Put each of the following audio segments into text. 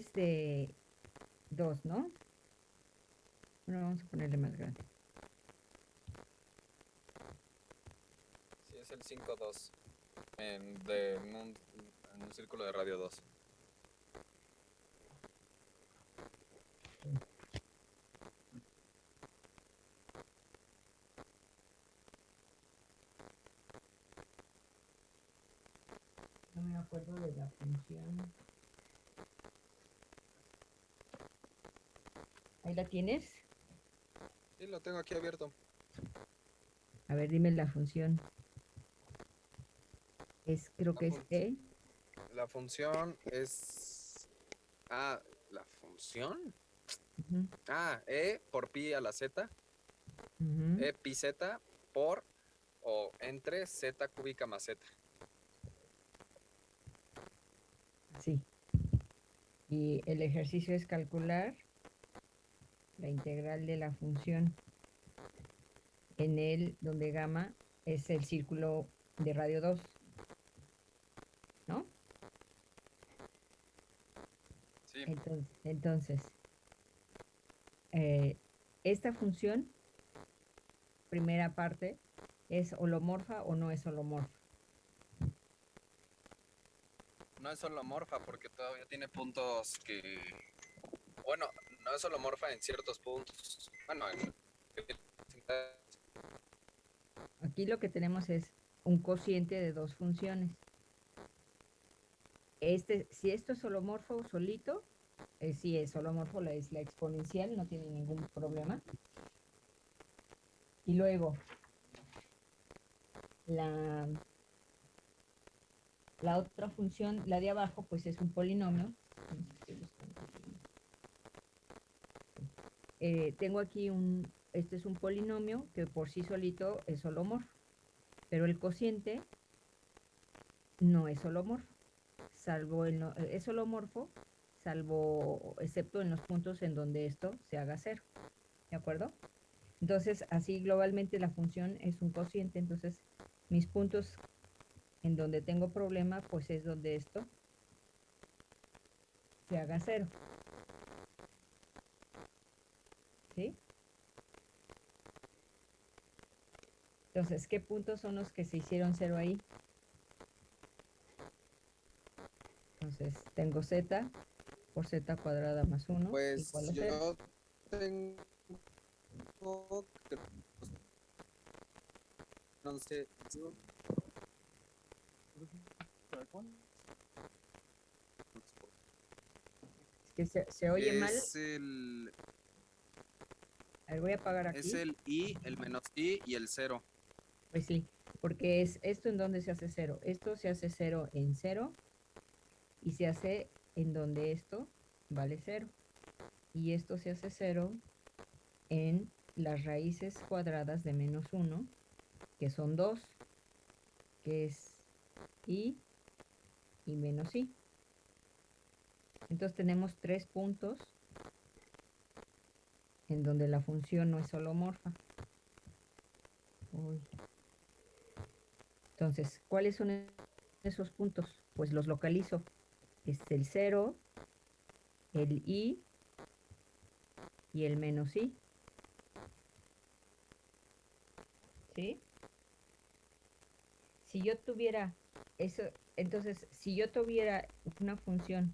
es de 2, ¿no? Bueno, vamos a ponerle más grande. Sí, es el 5-2. En, de, en, un, en un círculo de radio 2. No me acuerdo de la función. ¿Ahí la tienes? Sí, lo tengo aquí abierto. A ver, dime la función. Es, creo que es E. La función es... Ah, ¿la función? Ah, E por pi a la Z. E pi Z por o entre Z cúbica más Z. Sí. Y el ejercicio es calcular la integral de la función en el donde gamma es el círculo de radio 2. ¿No? Sí, Entonces, entonces eh, esta función, primera parte, ¿es holomorfa o no es holomorfa? no es holomorfa porque todavía tiene puntos que... Bueno, no es holomorfa en ciertos puntos. Bueno, en... Aquí lo que tenemos es un cociente de dos funciones. Este, si esto es holomorfo solito, eh, si es holomorfo, la, es la exponencial, no tiene ningún problema. Y luego, la, la otra función, la de abajo, pues es un polinomio. Eh, tengo aquí un, este es un polinomio que por sí solito es holomorfo, pero el cociente no es holomorfo, salvo el, no- es holomorfo, salvo, excepto en los puntos en donde esto se haga cero, ¿de acuerdo? Entonces, así globalmente la función es un cociente, entonces mis puntos en donde tengo problema, pues es donde esto se haga cero. ¿Sí? Entonces, ¿qué puntos son los que se hicieron cero ahí? Entonces, tengo z por z cuadrada más 1 Pues igual a yo tengo... No sé. yo- Es que se, se oye mal. Es el, A ver, voy a apagar aquí. es el i, el menos i y el cero. Pues sí, porque es esto en donde se hace cero. Esto se hace cero en cero y se hace en donde esto vale cero. Y esto se hace cero en las raíces cuadradas de menos 1, que son 2, que es i y menos i. Entonces tenemos tres puntos en donde la función no es holomorfa. Uy. Entonces, ¿cuáles son esos puntos? Pues los localizo. Es el 0, el i y el menos i. ¿Sí? Si yo tuviera eso, entonces, si yo tuviera una función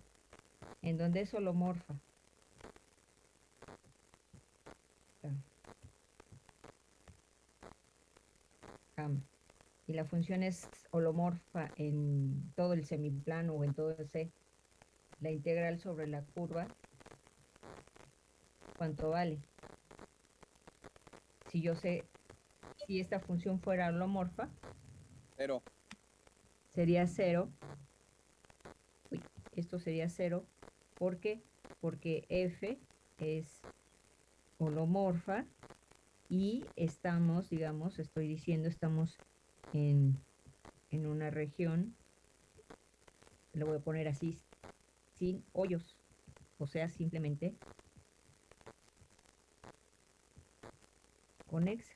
en donde es holomorfa, ah, gamma, y la función es holomorfa en todo el semiplano o en todo el C, la integral sobre la curva, ¿cuánto vale? Si yo sé, si esta función fuera holomorfa, Pero, sería cero. Uy, esto sería cero. ¿Por qué? Porque f es holomorfa y estamos, digamos, estoy diciendo, estamos en, una región, lo voy a poner así, sin hoyos. O sea, simplemente conexa.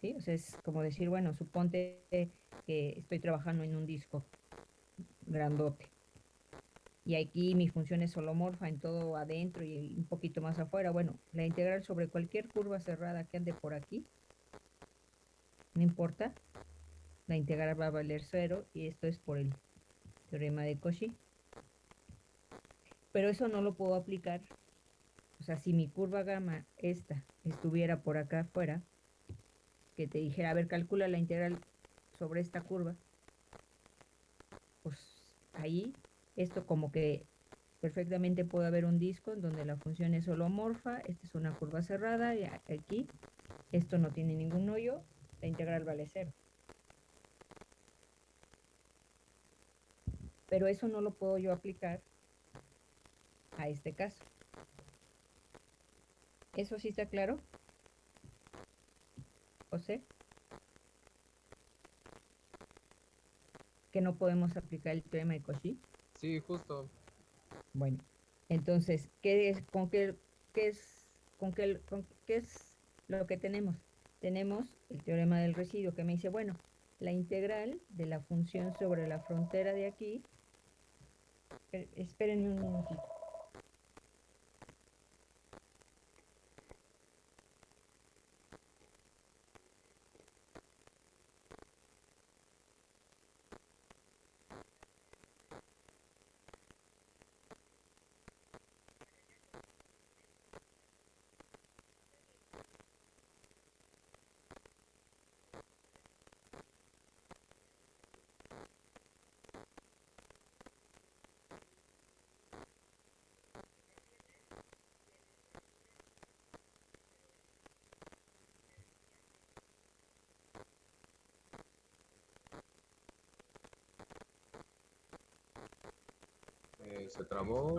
¿Sí? O sea, es como decir, bueno, suponte que estoy trabajando en un disco grandote. y aquí mi función es holomorfa en todo adentro y un poquito más afuera. Bueno, la integral sobre cualquier curva cerrada que ande por aquí, no importa, la integral va a valer cero y esto es por el teorema de Cauchy. Pero eso no lo puedo aplicar, o sea, si mi curva gamma, esta, estuviera por acá afuera, que te dijera, a ver, calcula la integral sobre esta curva, pues ahí esto como que perfectamente puede haber un disco en donde la función es holomorfa, esta es una curva cerrada y aquí esto no tiene ningún hoyo, la integral vale cero. Pero eso no lo puedo yo aplicar a este caso. ¿Eso sí está claro? José. Que no podemos aplicar el teorema de Cauchy. Sí, justo. Bueno, entonces, ¿qué es, con qué, qué es, con qué, con qué es lo que tenemos? Tenemos el teorema del residuo que me dice, bueno, la integral de la función sobre la frontera de aquí, espérenme un minutito. Eh, se trabó.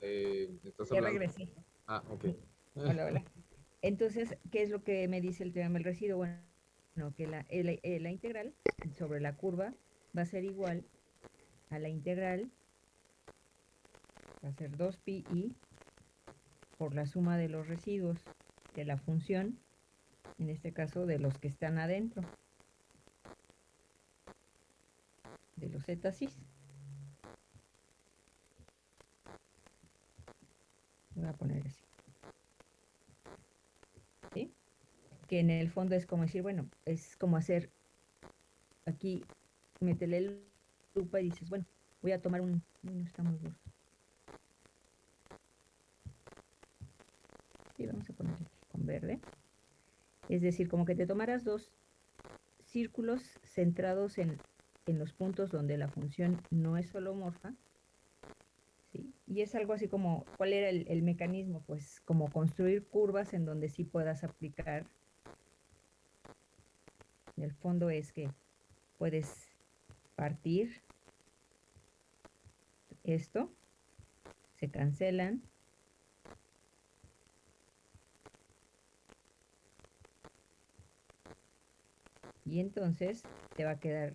Eh, ¿estás Ya hablando? regresé. Ah, ok. Hola, hola. Entonces, ¿qué es lo que me dice el teorema del residuo? Bueno, no, que la, el- eh, la integral sobre la curva va a ser igual a la integral, va a ser 2pi por la suma de los residuos de la función, en este caso de los que están adentro, de los zetasis. Voy a poner así. ¿Sí? Que en el fondo es como decir, bueno, es como hacer aquí, métele el lupa y dices, bueno, voy a tomar un. No está muy duro. Sí, vamos a poner aquí con verde. Es decir, como que te tomaras dos círculos centrados en, en los puntos donde la función no es holomorfa. ¿sí? Y es algo así como, ¿cuál era el, el mecanismo? Pues como construir curvas en donde sí puedas aplicar. En el fondo es que puedes partir esto, se cancelan. Y entonces te va a quedar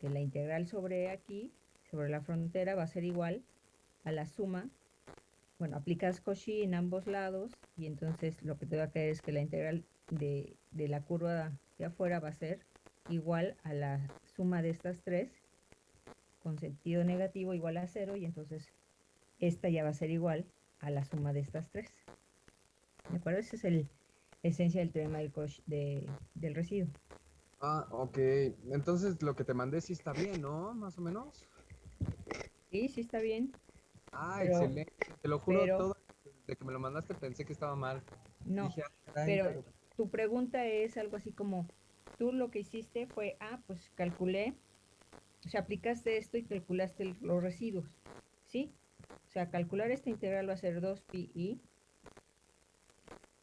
que la integral sobre aquí, sobre la frontera, va a ser igual a la suma. Bueno, aplicas Cauchy en ambos lados y entonces lo que te va a quedar es que la integral de, de la curva de afuera va a ser igual a la suma de estas tres con sentido negativo igual a cero y entonces esta ya va a ser igual a la suma de estas tres. ¿De acuerdo? Esa es el, esencia del teorema del, del residuo. Ah, ok. Entonces lo que te mandé sí está bien, ¿no? Más o menos. Sí, sí está bien. Ah, Pero- excelente. Te lo juro, pero- todo de que me lo mandaste pensé que estaba mal. No, Dije, "Ah, pero tu pregunta es algo así como, tú lo que hiciste fue, ah, pues calculé, o sea, aplicaste esto y calculaste el- los residuos, ¿sí? O sea, calcular esta integral va a ser 2pi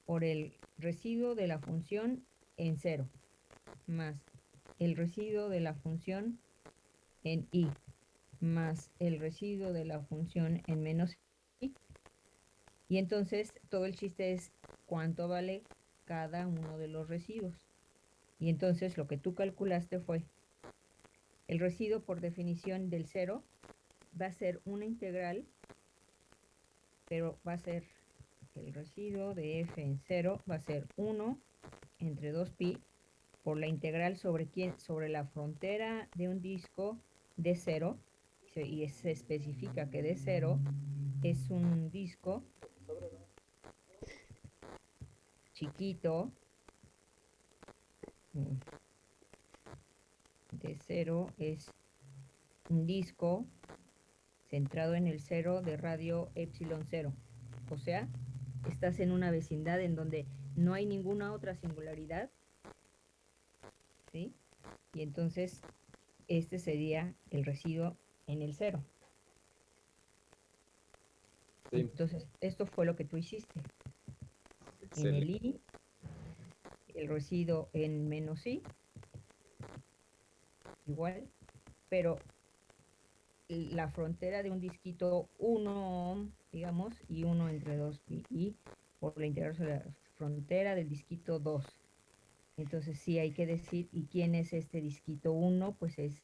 por el residuo de la función en cero, más el residuo de la función en i, más el residuo de la función en menos i. Y entonces todo el chiste es cuánto vale cada uno de los residuos. Y entonces lo que tú calculaste fue el residuo por definición del cero va a ser una integral pero va a ser el residuo de f en 0 va a ser 1 entre 2pi por la integral sobre quién sobre la frontera de un disco de 0 y se especifica que de 0 es un disco chiquito mm, de 0 es un disco centrado en el 0 de radio epsilon 0 o sea estás en una vecindad en donde no hay ninguna otra singularidad ¿sí? y entonces este sería el residuo en el 0 Sí. entonces esto fue lo que tú hiciste en el i, el residuo en menos i, igual, pero la frontera de un disquito 1, digamos, y 1 entre 2 pi, y por la integral sobre la frontera del disquito 2. Entonces sí hay que decir, ¿y quién es este disquito 1? Pues es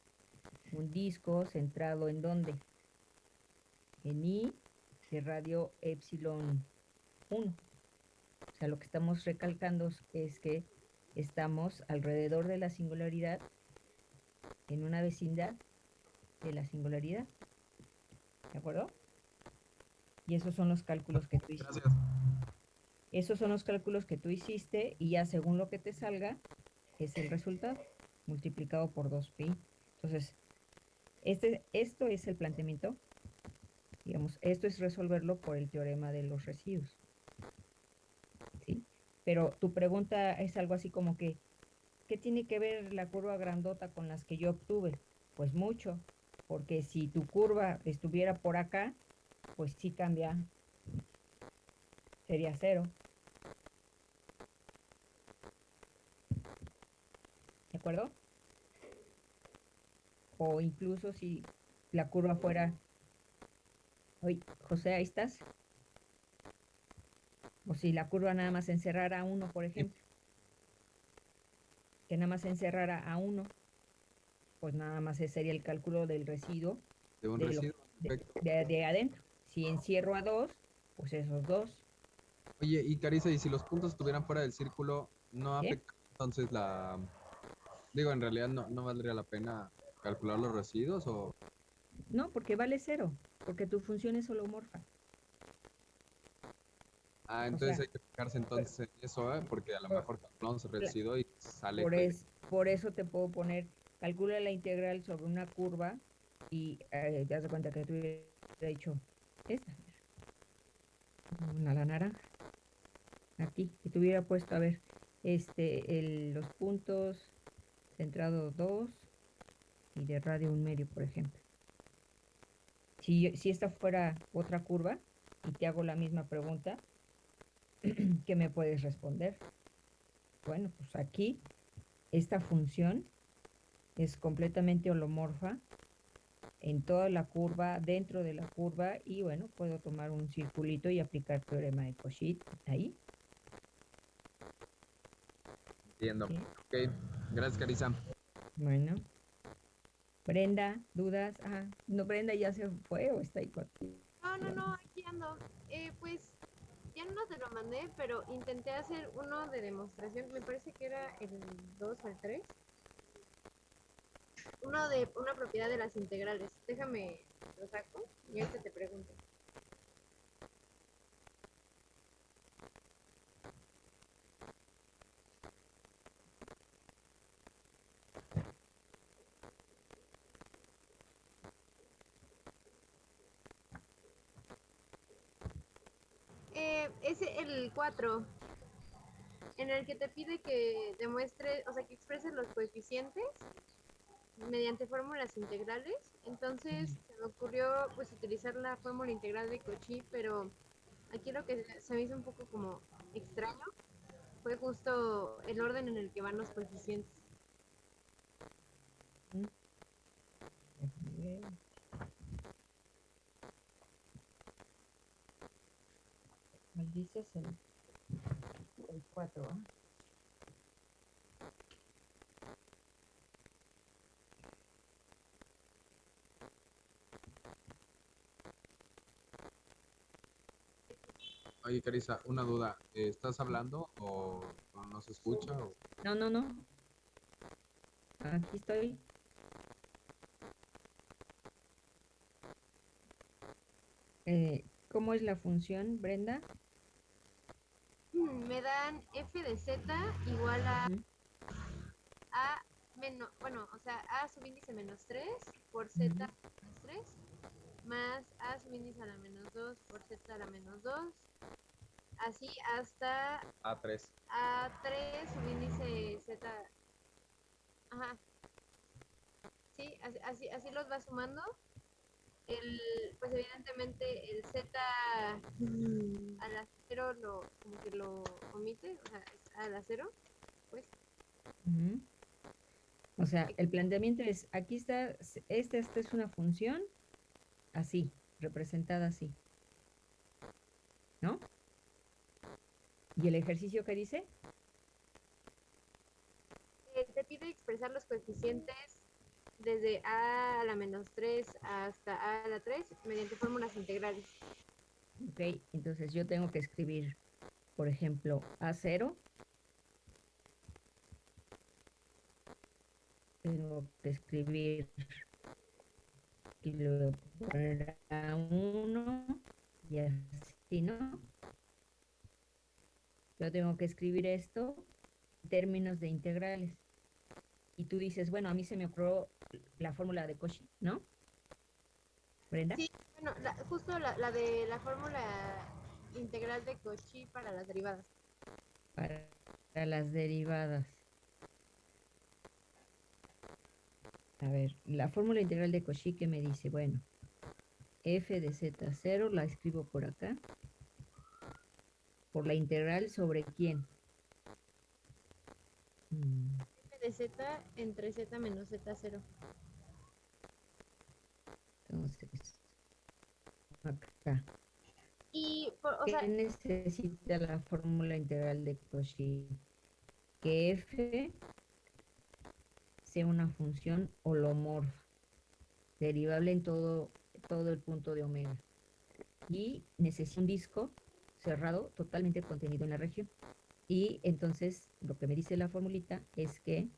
un disco centrado en dónde? En i de radio epsilon 1. O sea, lo que estamos recalcando es que estamos alrededor de la singularidad, en una vecindad de la singularidad. ¿De acuerdo? Y esos son los cálculos que tú hiciste. Gracias. Esos son los cálculos que tú hiciste y ya según lo que te salga es el resultado multiplicado por 2pi. Entonces, este, esto es el planteamiento. Digamos, esto es resolverlo por el teorema de los residuos. ¿Sí? Pero tu pregunta es algo así como que, ¿qué tiene que ver la curva grandota con las que yo obtuve? Pues mucho, porque si tu curva estuviera por acá, pues sí cambia, sería cero. Acuerdo? O incluso si la curva fuera... Oye, José, ahí estás. O si la curva nada más encerrara a uno, por ejemplo. Que nada más encerrara a uno. Pues nada más ese sería el cálculo del residuo De un de, lo- residuo. de- perfecto. de- de adentro. Si encierro a dos, pues esos dos. Oye, y Carissa, ¿y si los puntos estuvieran fuera del círculo, no ¿Qué? afecta entonces la... Digo, en realidad no, no valdría la pena calcular los residuos o... No, porque vale cero. Porque tu función es holomorfa. Ah, entonces sea, hay que fijarse entonces en eso, ¿eh? Porque a lo por- mejor calculamos el residuo y sale... Por, que- es, por eso te puedo poner, calcula la integral sobre una curva y eh, te das cuenta que tú hubieras dicho esta. Una la naranja. Aquí. Y te hubiera puesto, a ver, este, el, los puntos centrado 2 y de radio un medio, por ejemplo. Si, si esta fuera otra curva y te hago la misma pregunta, ¿qué me puedes responder? Bueno, pues aquí esta función es completamente holomorfa en toda la curva, dentro de la curva, y bueno, puedo tomar un circulito y aplicar teorema de Cauchy ahí. Entiendo. Sí. Ok, gracias Carissa. Bueno. Brenda, dudas. Ah, no, Brenda ya se fue o está ahí contigo. No, no, no, aquí ando. Eh, pues ya no te lo mandé, pero intenté hacer uno de demostración. Me parece que era el 2 o el 3. Uno de una propiedad de las integrales. Déjame lo saco y ahorita te pregunto. 24, en el que te pide que demuestre, o sea, que expreses los coeficientes mediante fórmulas integrales. Entonces se me ocurrió pues utilizar la fórmula integral de Cauchy, pero aquí lo que se me hizo un poco como extraño fue justo el orden en el que van los coeficientes. Bien. Dices? El, el 4. Oye, Carisa, una duda. eh, ¿Estás hablando o, o no se escucha? o- No, no, no. Aquí estoy. Eh, ¿Cómo es la función, Brenda? Me dan f de z igual a a menos, bueno, o sea, a subíndice menos 3 por z menos 3 más a subíndice a la menos 2 por z a la menos 2 así hasta A3. a 3 subíndice z. Ajá. Sí así, así, así los va sumando el pues evidentemente el z a la 0 lo como que lo omite o sea es a la 0 pues. O sea, el planteamiento es, aquí está, esta, esta es una función así, representada así. ¿No? ¿Y el ejercicio que dice? Eh, te pide expresar los coeficientes desde a a la menos 3 hasta a a la 3 mediante fórmulas integrales. Ok, entonces yo tengo que escribir, por ejemplo, A0. Tengo que escribir y luego poner A1 y así, ¿no? Yo tengo que escribir esto en términos de integrales. Y tú dices, bueno, a mí se me ocurrió la fórmula de Cauchy, ¿no? Brenda. Sí, bueno, la- justo la, la de la fórmula integral de Cauchy para las derivadas. para las derivadas. A ver, la fórmula integral de Cauchy que me dice, bueno, f de z0 la escribo por acá. Por la integral sobre quién. Mm, f de z entre z menos z0. Entonces, acá. Y, por- o ¿Qué sea, necesita la fórmula integral de Cauchy? Que f sea una función holomorfa, derivable en todo, todo el punto de omega. Y necesita un disco cerrado totalmente contenido en la región. Y entonces lo que me dice la formulita es que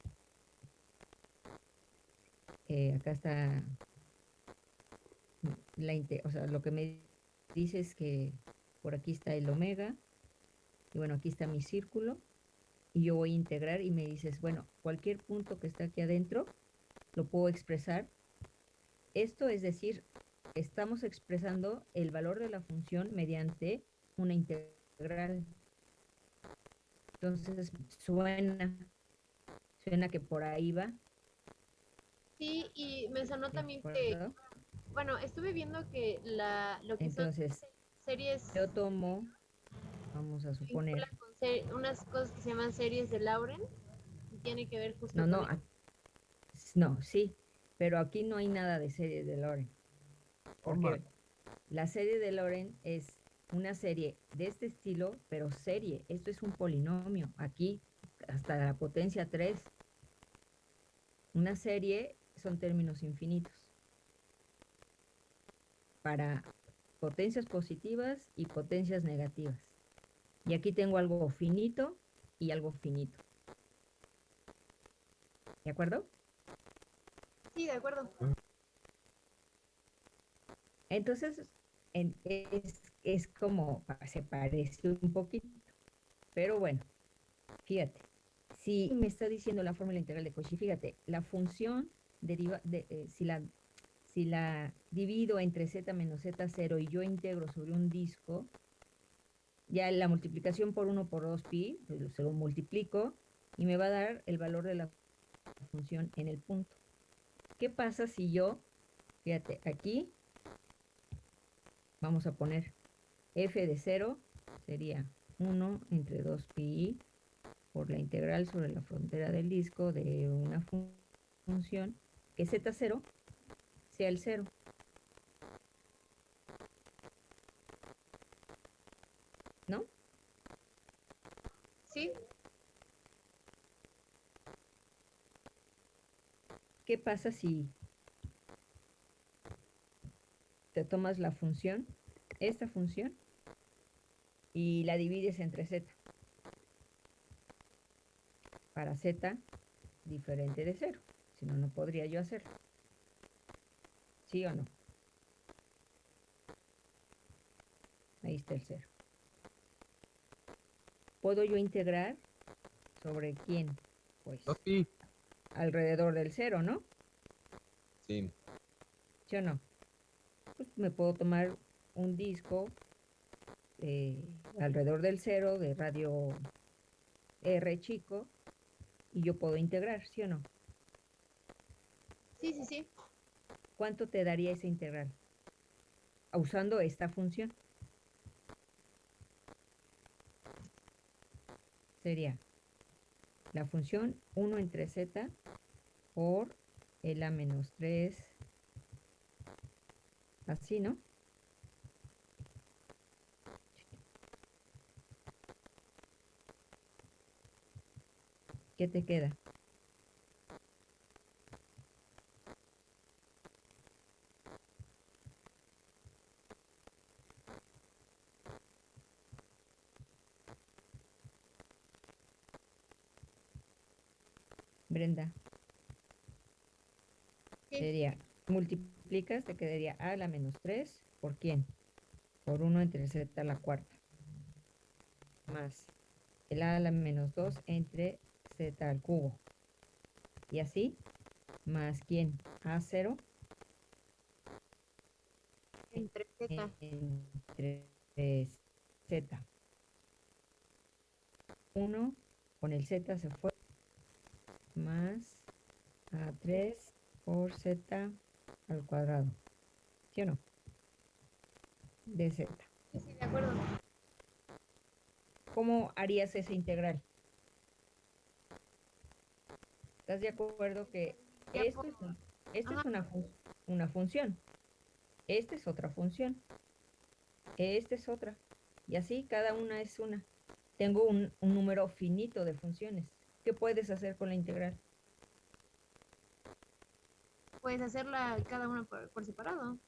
eh, acá está la o sea, lo que me dice es que por aquí está el omega, y bueno, aquí está mi círculo, y yo voy a integrar y me dices, bueno, cualquier punto que está aquí adentro, lo puedo expresar. Esto es decir, estamos expresando el valor de la función mediante una integral. Entonces, suena, suena que por ahí va. sí, y me sonó ¿de también que, bueno, estuve viendo que la, lo que son Entonces, series yo tomo, vamos a suponer, con unas cosas que se llaman series de Lauren y tiene que ver justo No, con no, no, sí, pero aquí no hay nada de serie de Loren. Porque la serie de Loren es una serie de este estilo, pero serie. Esto es un polinomio. Aquí, hasta la potencia 3. Una serie son términos infinitos. Para potencias positivas y potencias negativas. Y aquí tengo algo finito y algo finito. ¿De acuerdo? Sí, de acuerdo. Entonces, en- es, es como, se parece un poquito. Pero bueno, fíjate, si me está diciendo la fórmula integral de Cauchy, fíjate, la función deriva, de, eh, si, la, si la divido entre z menos z0 y yo integro sobre un disco, ya la multiplicación por 1 por 2 pi, pues, se lo multiplico y me va a dar el valor de la función en el punto. ¿Qué pasa si yo, fíjate, aquí vamos a poner f de 0 sería 1 entre 2 pi por la integral sobre la frontera del disco de una fun- función que z0 sea el 0. ¿No? Sí, ¿Qué pasa si te tomas la función, esta función, y la divides entre z. Para z diferente de 0. Si no, no podría yo hacerlo. ¿Sí o no? Ahí está el 0. ¿Puedo yo integrar sobre quién? Pues sí. alrededor del 0, ¿no? Sí. ¿Sí o no? Pues me puedo tomar un disco eh, alrededor del 0 de radio R chico y yo puedo integrar, ¿sí o no? Sí, sí, sí. ¿Cuánto te daría esa integral? Usando esta función. Sería la función 1 entre z por el a menos 3. Así, ¿no? ¿Qué te queda? Brenda, Sí. sería, multiplicas, te quedaría a la menos 3, ¿por quién? Por 1 entre z a la cuarta. Más el a a la menos 2 entre z al cubo. Y así, más quién? A0 Entre Z. entre z. 1 con el z se fue. Más a3 por z al cuadrado. ¿Sí o no? De z. Sí, sí, de acuerdo. ¿Cómo harías esa integral? ¿Estás de acuerdo que esto es, un- esto es Ajá. una, fun- una función? Esta es otra función. Esta es otra. Y así cada una es una. Tengo un, un número finito de funciones. ¿Qué puedes hacer con la integral? Puedes hacerla cada una por, por separado.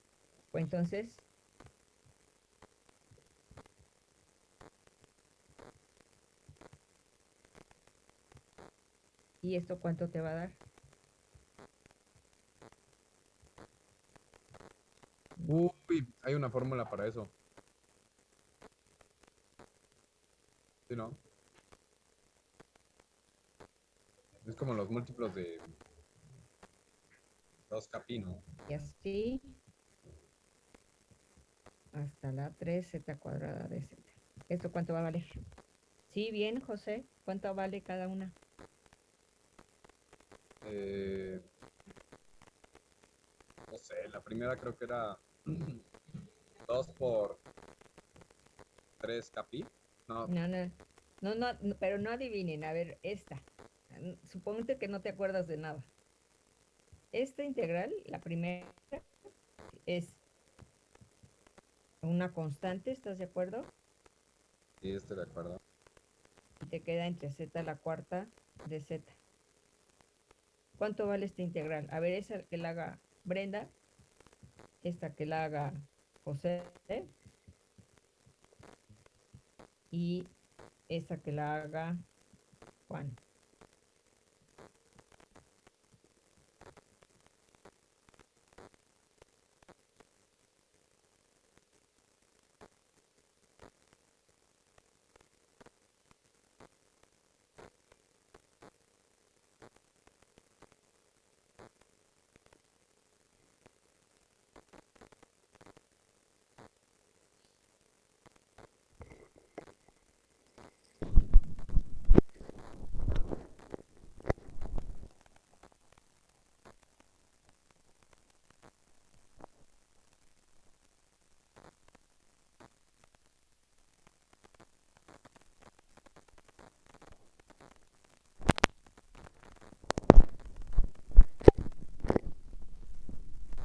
Pues entonces, ¿y esto cuánto te va a dar? Uy, hay una fórmula para eso. ¿Sí, no? Es como los múltiplos de 2 capi, ¿no? Y así hasta la 3z cuadrada de z. ¿Esto cuánto va a valer? Sí, bien, José. ¿Cuánto vale cada una? Eh, no sé, la primera creo que era 2 por 3 capi. No, No, no, no, pero no adivinen. A ver, esta. Suponte que no te acuerdas de nada. Esta integral, la primera, es una constante, ¿estás de acuerdo? sí, estoy de acuerdo. Y te queda entre z a la cuarta de z. ¿Cuánto vale esta integral? A ver, esa que la haga Brenda, esta que la haga José y esta que la haga Juan.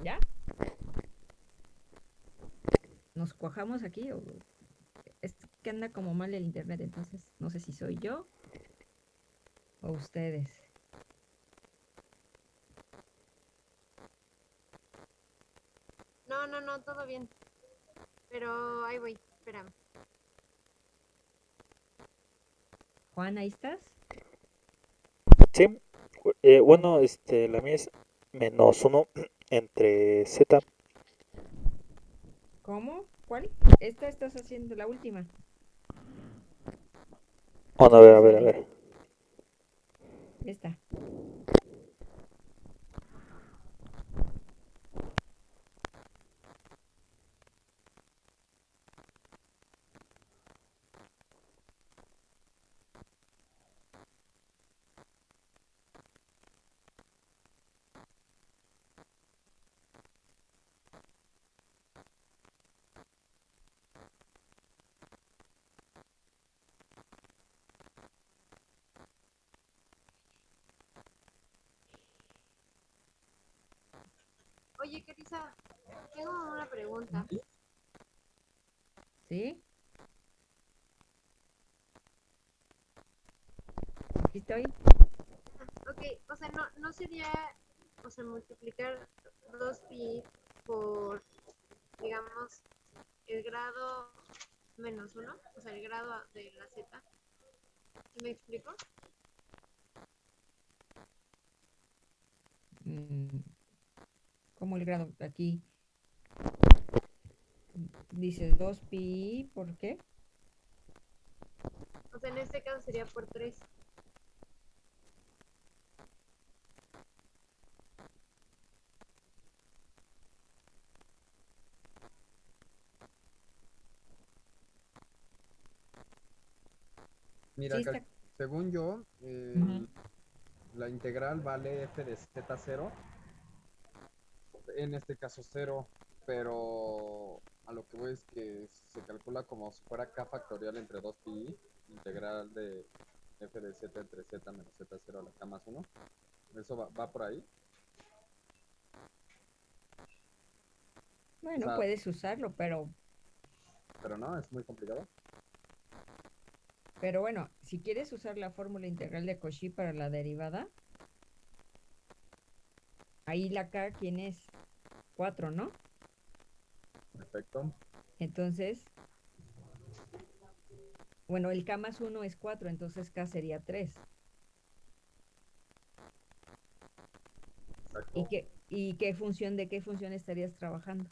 ¿Ya? ¿Nos cuajamos aquí o es que anda como mal el internet? Entonces, no sé si soy yo o ustedes. No, no, no, todo bien. Pero ahí voy, espérame. Juan, ¿ahí estás? Sí, eh, bueno, este, la mía es menos 1 entre z. ¿Cómo? ¿Cuál? Esta estás haciendo la última. Bueno, a ver, a ver, a ver. Esta. Oye, Carisa, tengo una pregunta. ¿Sí? Aquí estoy. Ok, o sea, no, no sería, o sea, multiplicar 2pi por, digamos, el grado menos 1, o sea, el grado de la z. ¿Sí ¿Me explico? Mm, ¿Cómo el grado? Aquí. Dice 2pi, ¿por qué? O sea, en este caso sería por 3. Mira, Sí, cal- está- según yo, eh, la integral vale f de z0, en este caso 0, pero a lo que voy es que se calcula como si fuera k factorial entre 2pi, integral de f de z entre z menos z0 a la k más 1. ¿Eso va, va por ahí? Bueno, sea- puedes usarlo, pero, Pero no, es muy complicado. pero bueno, si quieres usar la fórmula integral de Cauchy para la derivada, ahí la k, ¿quién es? 4, ¿no? Perfecto. Entonces, bueno, el k más 1 es 4, entonces k sería 3. Exacto. ¿Y qué, ¿Y qué función, de qué función estarías trabajando?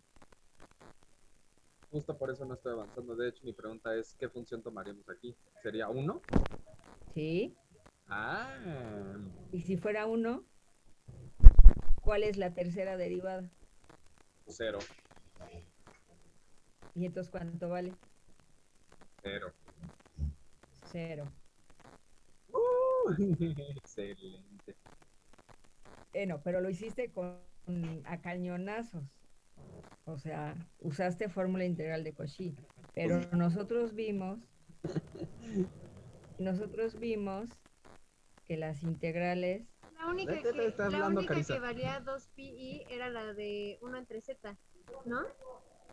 Justo por eso no estoy avanzando. De hecho, mi pregunta es, ¿qué función tomaríamos aquí? ¿Sería 1? ¿Sí? Ah, Y si fuera 1, ¿cuál es la tercera derivada? 0. ¿Y entonces cuánto vale? 0. 0. Excelente. Bueno, pero lo hiciste con a cañonazos. O sea, usaste fórmula integral de Cauchy. Pero nosotros vimos, nosotros vimos que las integrales, La única, ¿De qué te que, la única que valía 2pi era la de 1 entre z, ¿no?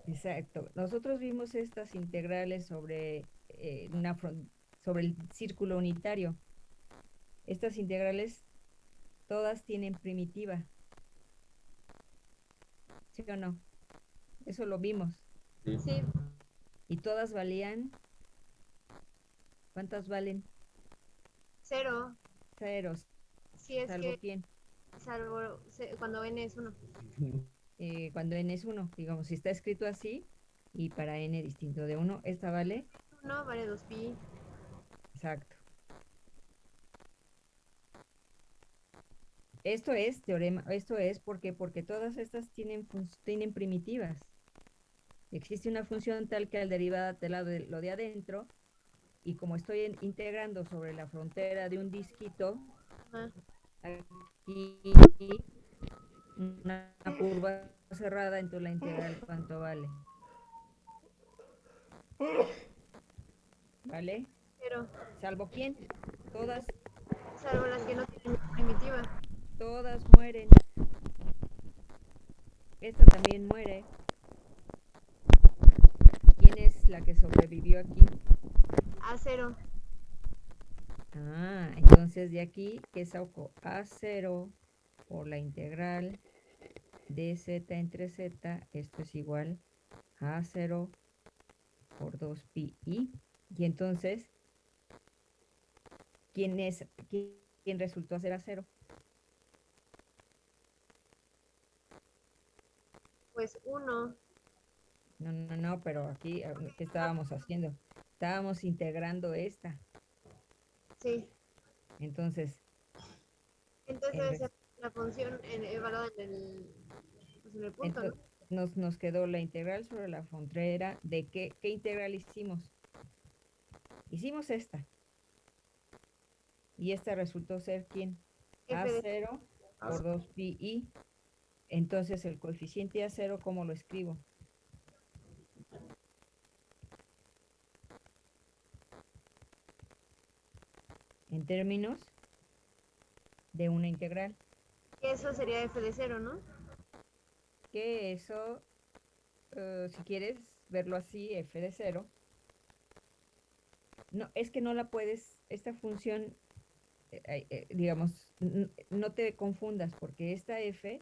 Exacto, nosotros vimos estas integrales sobre eh, una fron- sobre el círculo unitario. Estas integrales todas tienen primitiva. ¿Sí o no? Eso lo vimos. Sí. Sí, Y todas valían. ¿Cuántas valen? 0. Ceros. Si es ¿Salvo que, quién? salvo se- cuando n es 1. Eh, cuando n es 1. Digamos, si está escrito así y para n distinto de 1, esta vale. 1 vale 2pi. Exacto. Esto es teorema, esto es porque porque todas estas tienen tienen primitivas. Existe una función tal que al derivada de lado de lo de adentro y como estoy en- integrando sobre la frontera de un disquito, aquí una curva cerrada, entonces la integral cuánto vale. ¿Vale? 0. ¿Salvo quién? Todas, Salvo las que no tienen primitiva. todas mueren. Esta también muere. ¿Quién es la que sobrevivió aquí? A 0. Ah, entonces de aquí, ¿qué saco? A0 por la integral de z entre z, esto es igual a A0 por 2pi i. Y entonces, ¿quién es, quién, resultó ser a cero? Pues uno. No, no, no, pero aquí, ah, ¿qué estábamos haciendo? Estábamos integrando esta. Sí. Entonces, Entonces En debe vez- ser la función en, evaluada en el, pues en el punto, ento- nos, nos quedó la integral sobre la frontera. ¿De qué, qué integral hicimos? Hicimos esta. Y esta resultó ser quién? ¿no? F de A0 Ah, por 2 pi i. Entonces el coeficiente A0, ¿cómo lo escribo? En términos de una integral. Eso sería f de cero, ¿no? Que eso, eh, si quieres verlo así, f de 0. No, es que no la puedes, esta función, eh, eh, digamos, no te confundas porque esta f,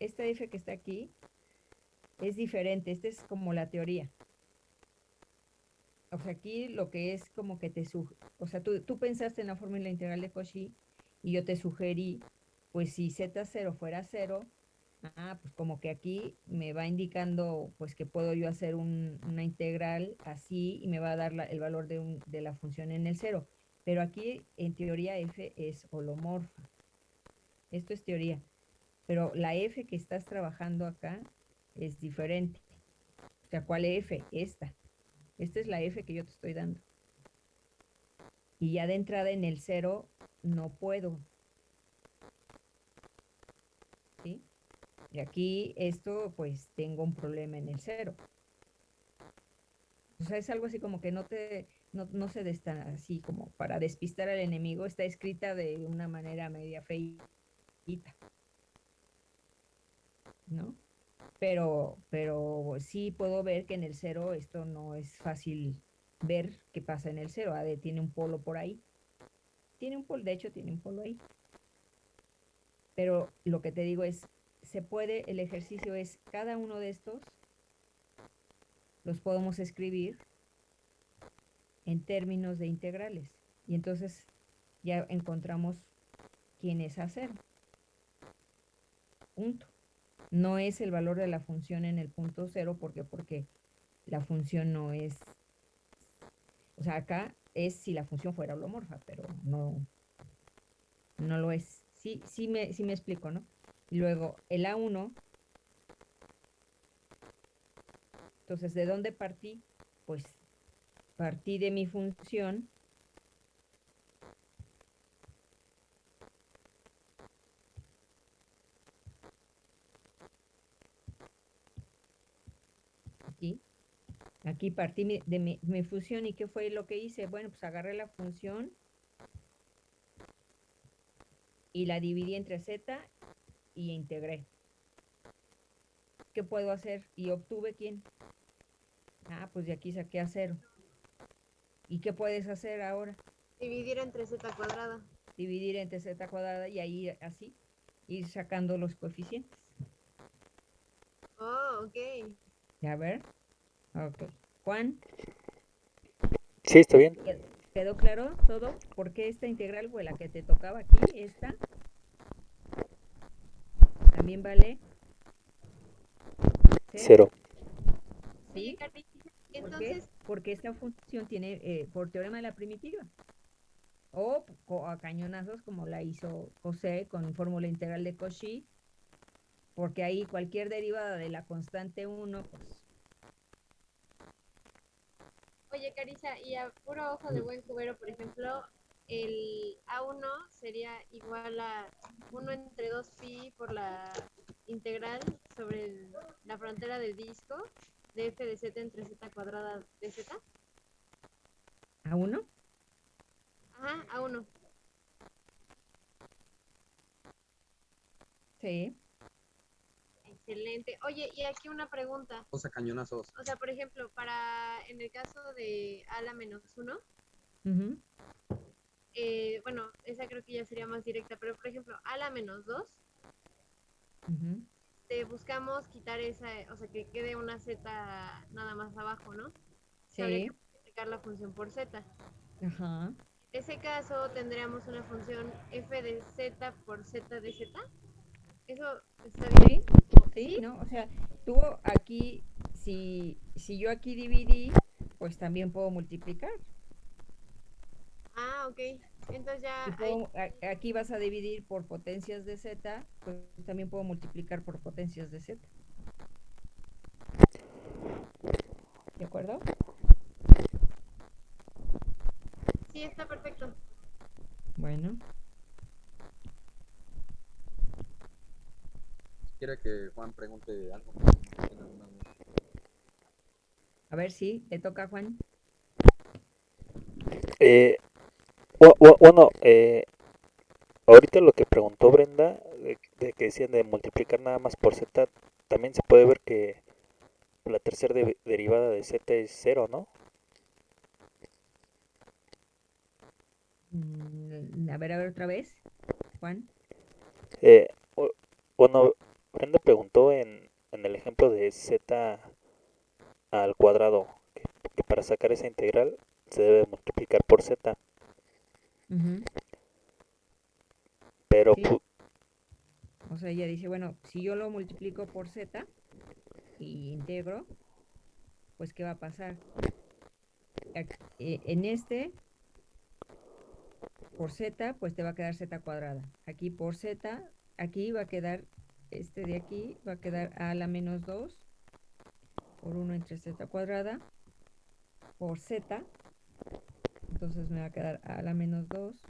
esta f que está aquí, es diferente, esta es como la teoría. O sea, aquí lo que es como que te o sea, tú, tú pensaste en la fórmula integral de Cauchy y yo te sugerí, pues si z0 fuera 0, ah, pues como que aquí me va indicando pues que puedo yo hacer un- una integral así y me va a dar el valor de, de la función en el 0. Pero aquí en teoría f es holomorfa. Esto es teoría. Pero la f que estás trabajando acá es diferente. O sea, ¿cuál f? Esta. Esta es la f que yo te estoy dando. Y ya de entrada en el 0 no puedo. ¿Sí? Y aquí esto, pues tengo un problema en el 0. O sea, es algo así como que no te, no, no se está así como para despistar al enemigo, está escrita de una manera media feita. ¿No? Pero, pero sí puedo ver que en el 0 esto no es fácil ver qué pasa en el 0. AD tiene un polo por ahí. Tiene un polo, de hecho tiene un polo ahí. Pero lo que te digo es, se puede, el ejercicio es cada uno de estos los podemos escribir en términos de integrales. Y entonces ya encontramos quién es A0. Punto. No es el valor de la función en el punto cero, ¿por qué? Porque la función no es, o sea, acá es si la función fuera holomorfa, pero no, no lo es. Sí, sí me, sí me explico, ¿no? Y luego el A1, entonces, ¿de dónde partí? Pues partí de mi función aquí. Aquí partí mi- de mi, mi función y ¿qué fue lo que hice? Bueno, pues agarré la función y la dividí entre z y integré. ¿Qué puedo hacer? Y obtuve quién? Ah, pues de aquí saqué a cero. ¿Y qué puedes hacer ahora? Dividir entre z cuadrada. Dividir entre z cuadrada y ahí así, ir sacando los coeficientes. Oh, ok. ¿Ya ver? Ok. Juan, Sí, está bien. ¿qued- ¿quedó claro todo? ¿Por qué esta integral fue la que te tocaba aquí? Esta. También vale. Cero. ¿Sí? ¿Por qué? entonces, Porque esta función tiene, eh, por teorema de la primitiva. O co- a cañonazos como la hizo José con fórmula integral de Cauchy. Porque ahí cualquier derivada de la constante 1, pues oye, Carisa, y a puro ojo de buen cubero, por ejemplo, el A1 sería igual a 1 entre 2 pi por la integral sobre el- la frontera del disco de f de z entre z cuadrada de z. a 1. Ajá, A1. Sí. Excelente. Oye, y aquí una pregunta. Dos a cañonazos. O sea, por ejemplo, para en el caso de a la menos 1, ujú, eh, bueno, esa creo que ya sería más directa, pero por ejemplo, a la menos 2, ujú. te buscamos quitar esa, o sea, que quede una z nada más abajo, ¿no? Se habría Sí. que multiplicar la función por z. Ajá. ese caso tendríamos una función f de z por z de z. ¿Eso está bien? Sí, ¿no? O sea, tú aquí, si, si yo aquí dividí, pues también puedo multiplicar. Ah, ok. Entonces ya puedo- aquí vas a dividir por potencias de z, pues también puedo multiplicar por potencias de z. ¿De acuerdo? sí está perfecto. Bueno, quiere que Juan pregunte algo. a ver si le toca Juan. Eh, bu- bu- bueno, eh, ahorita lo que preguntó Brenda, de, de que decían de multiplicar nada más por z, también se puede ver que la tercera de- derivada de z es cero, ¿no? Mm, A ver, a ver otra vez, Juan. Eh, bu- bueno, Brenda preguntó en, en el ejemplo de z al cuadrado, que, que para sacar esa integral se debe multiplicar por z, pero Sí. O sea, ella dice, bueno, si yo lo multiplico por z y integro, pues ¿qué va a pasar? Eh, En este, por z, pues te va a quedar z cuadrada. Aquí por z, aquí va a quedar, este de aquí va a quedar a la menos 2 por 1 entre z cuadrada por z. Entonces me va a quedar a la menos 2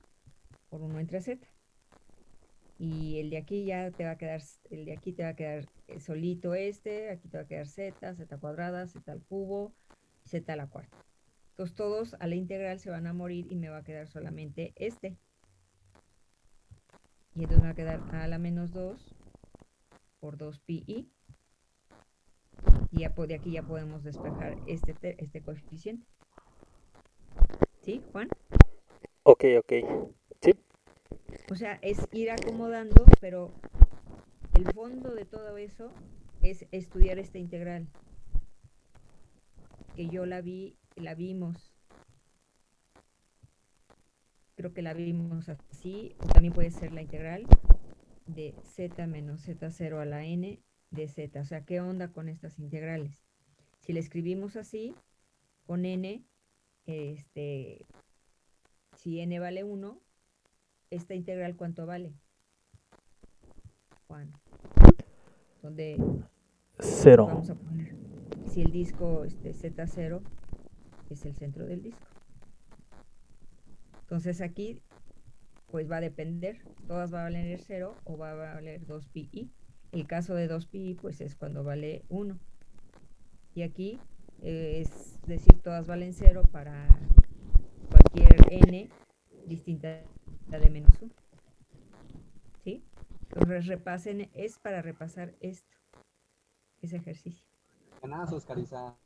por 1 entre z. Y el de aquí ya te va a quedar, el de aquí te va a quedar eh, solito este, aquí te va a quedar z, z cuadrada, z al cubo, z a la cuarta. Entonces todos a la integral se van a morir y me va a quedar solamente este. Y entonces me va a quedar a la menos 2 por 2pi. Y ya de aquí ya podemos despejar este, te- este coeficiente. ¿Sí, Juan? ok, ok, sí, O sea, es ir acomodando, pero el fondo de todo eso es estudiar esta integral. Que yo la vi, la vimos. Creo que la vimos así, o también puede ser la integral de z menos z0 a la n de z. O sea, ¿qué onda con estas integrales? Si la escribimos así, con n, este, si n vale 1, esta integral cuánto vale? Juan. Donde cero. vamos a poner si el disco este Z0 es el centro del disco. Entonces aquí pues va a depender, todas va a valer 0 o va a valer 2pi. El caso de 2pi pues es cuando vale 1. Y aquí eh, es decir, todas valen 0 para cualquier n distinta de menos 1. ¿Sí? Entonces repasen, es para repasar esto, ese ejercicio. Cadenazos, Carissa.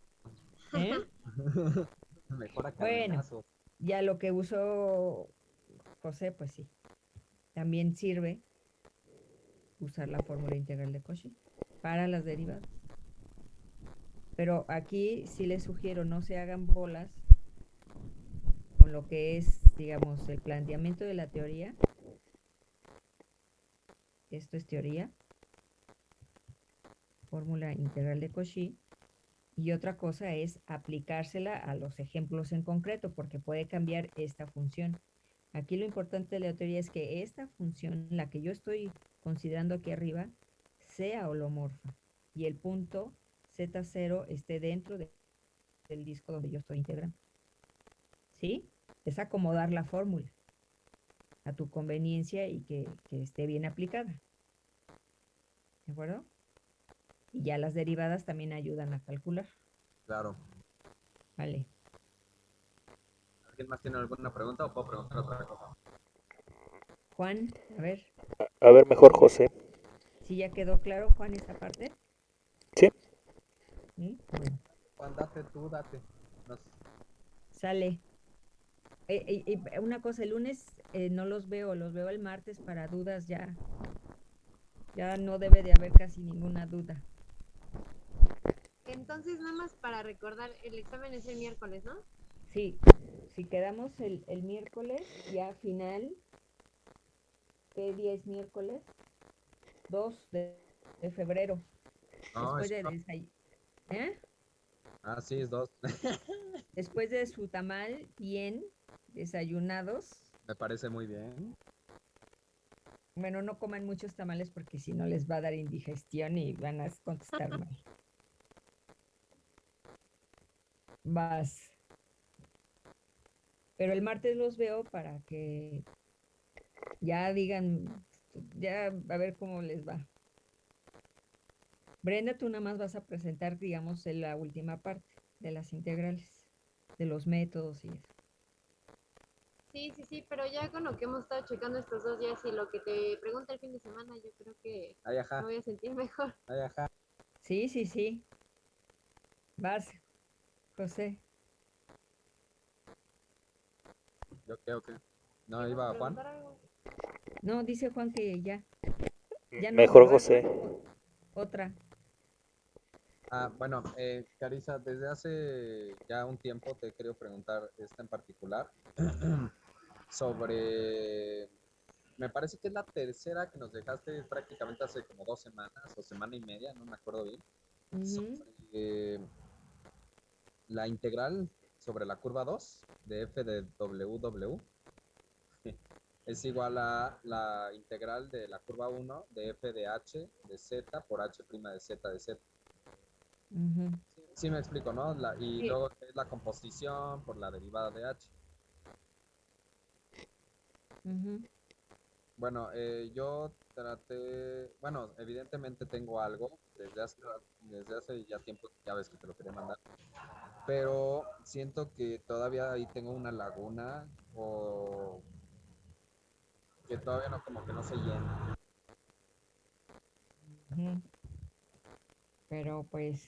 ¿eh? Mejora Bueno. cadenazos. Ya lo que usó José, pues sí. También sirve usar la fórmula integral de Cauchy para las derivadas. Pero aquí sí les sugiero no se hagan bolas con lo que es, digamos, el planteamiento de la teoría. Esto es teoría. Fórmula integral de Cauchy. Y otra cosa es aplicársela a los ejemplos en concreto, porque puede cambiar esta función. Aquí lo importante de la teoría es que esta función, la que yo estoy considerando aquí arriba, sea holomorfa y el punto Z0 esté dentro de- del disco donde yo estoy integrando. ¿Sí? Es acomodar la fórmula a tu conveniencia y que, que esté bien aplicada. ¿De acuerdo? Y ya las derivadas también ayudan a calcular. Claro. Vale. ¿Alguien más tiene alguna pregunta o puedo preguntar otra cosa? Juan, a ver, A ver, mejor José. si ya quedó claro, Juan, esta parte. Sí. ¿Sí? Bueno, Juan, date tú, date. Nos- sale. Eh, eh, eh, una cosa, el lunes eh, no los veo, los veo el martes para dudas ya. Ya no debe de haber casi ninguna duda. Entonces, nada más para recordar, el examen es el miércoles, ¿no? Sí, si quedamos el, el miércoles, ya final, ¿qué día es miércoles? 2 de, de febrero. No, después, es- de desay- ¿eh? Ah, sí, es dos. después de su tamal, bien desayunados. Me parece muy bien. Bueno, no coman muchos tamales porque si no les va a dar indigestión y van a contestar mal. Vas. Pero el martes los veo para que ya digan, ya a ver cómo les va. Brenda, tú nada más vas a presentar, digamos, en la última parte de las integrales, de los métodos y eso. Sí, sí, sí, pero ya con lo que hemos estado checando estos dos días y lo que te pregunta el fin de semana, yo creo que me voy a sentir mejor. Sí, sí, sí. Vas, José. Yo creo que. No, ¿Ibas iba a Juan. No, dice Juan que ya. ya no, Mejor. José. Otra. Ah, bueno, eh, Carissa, desde hace ya un tiempo te he querido preguntar esta en particular sobre, me parece que es la tercera que nos dejaste prácticamente hace como dos semanas o semana y media, no me acuerdo bien, sobre la integral sobre la curva 2 de f de WW es igual a la integral de la curva 1 de f de h de z por h' de z de z. ujú. Sí me explico, ¿no? La- y Sí. luego es la composición por la derivada de h. Bueno, eh, yo traté, bueno, evidentemente tengo algo desde hace, desde hace ya tiempo, ya ves que te lo quería mandar, pero siento que todavía ahí tengo una laguna o que todavía no, como que no se llena. Pero pues,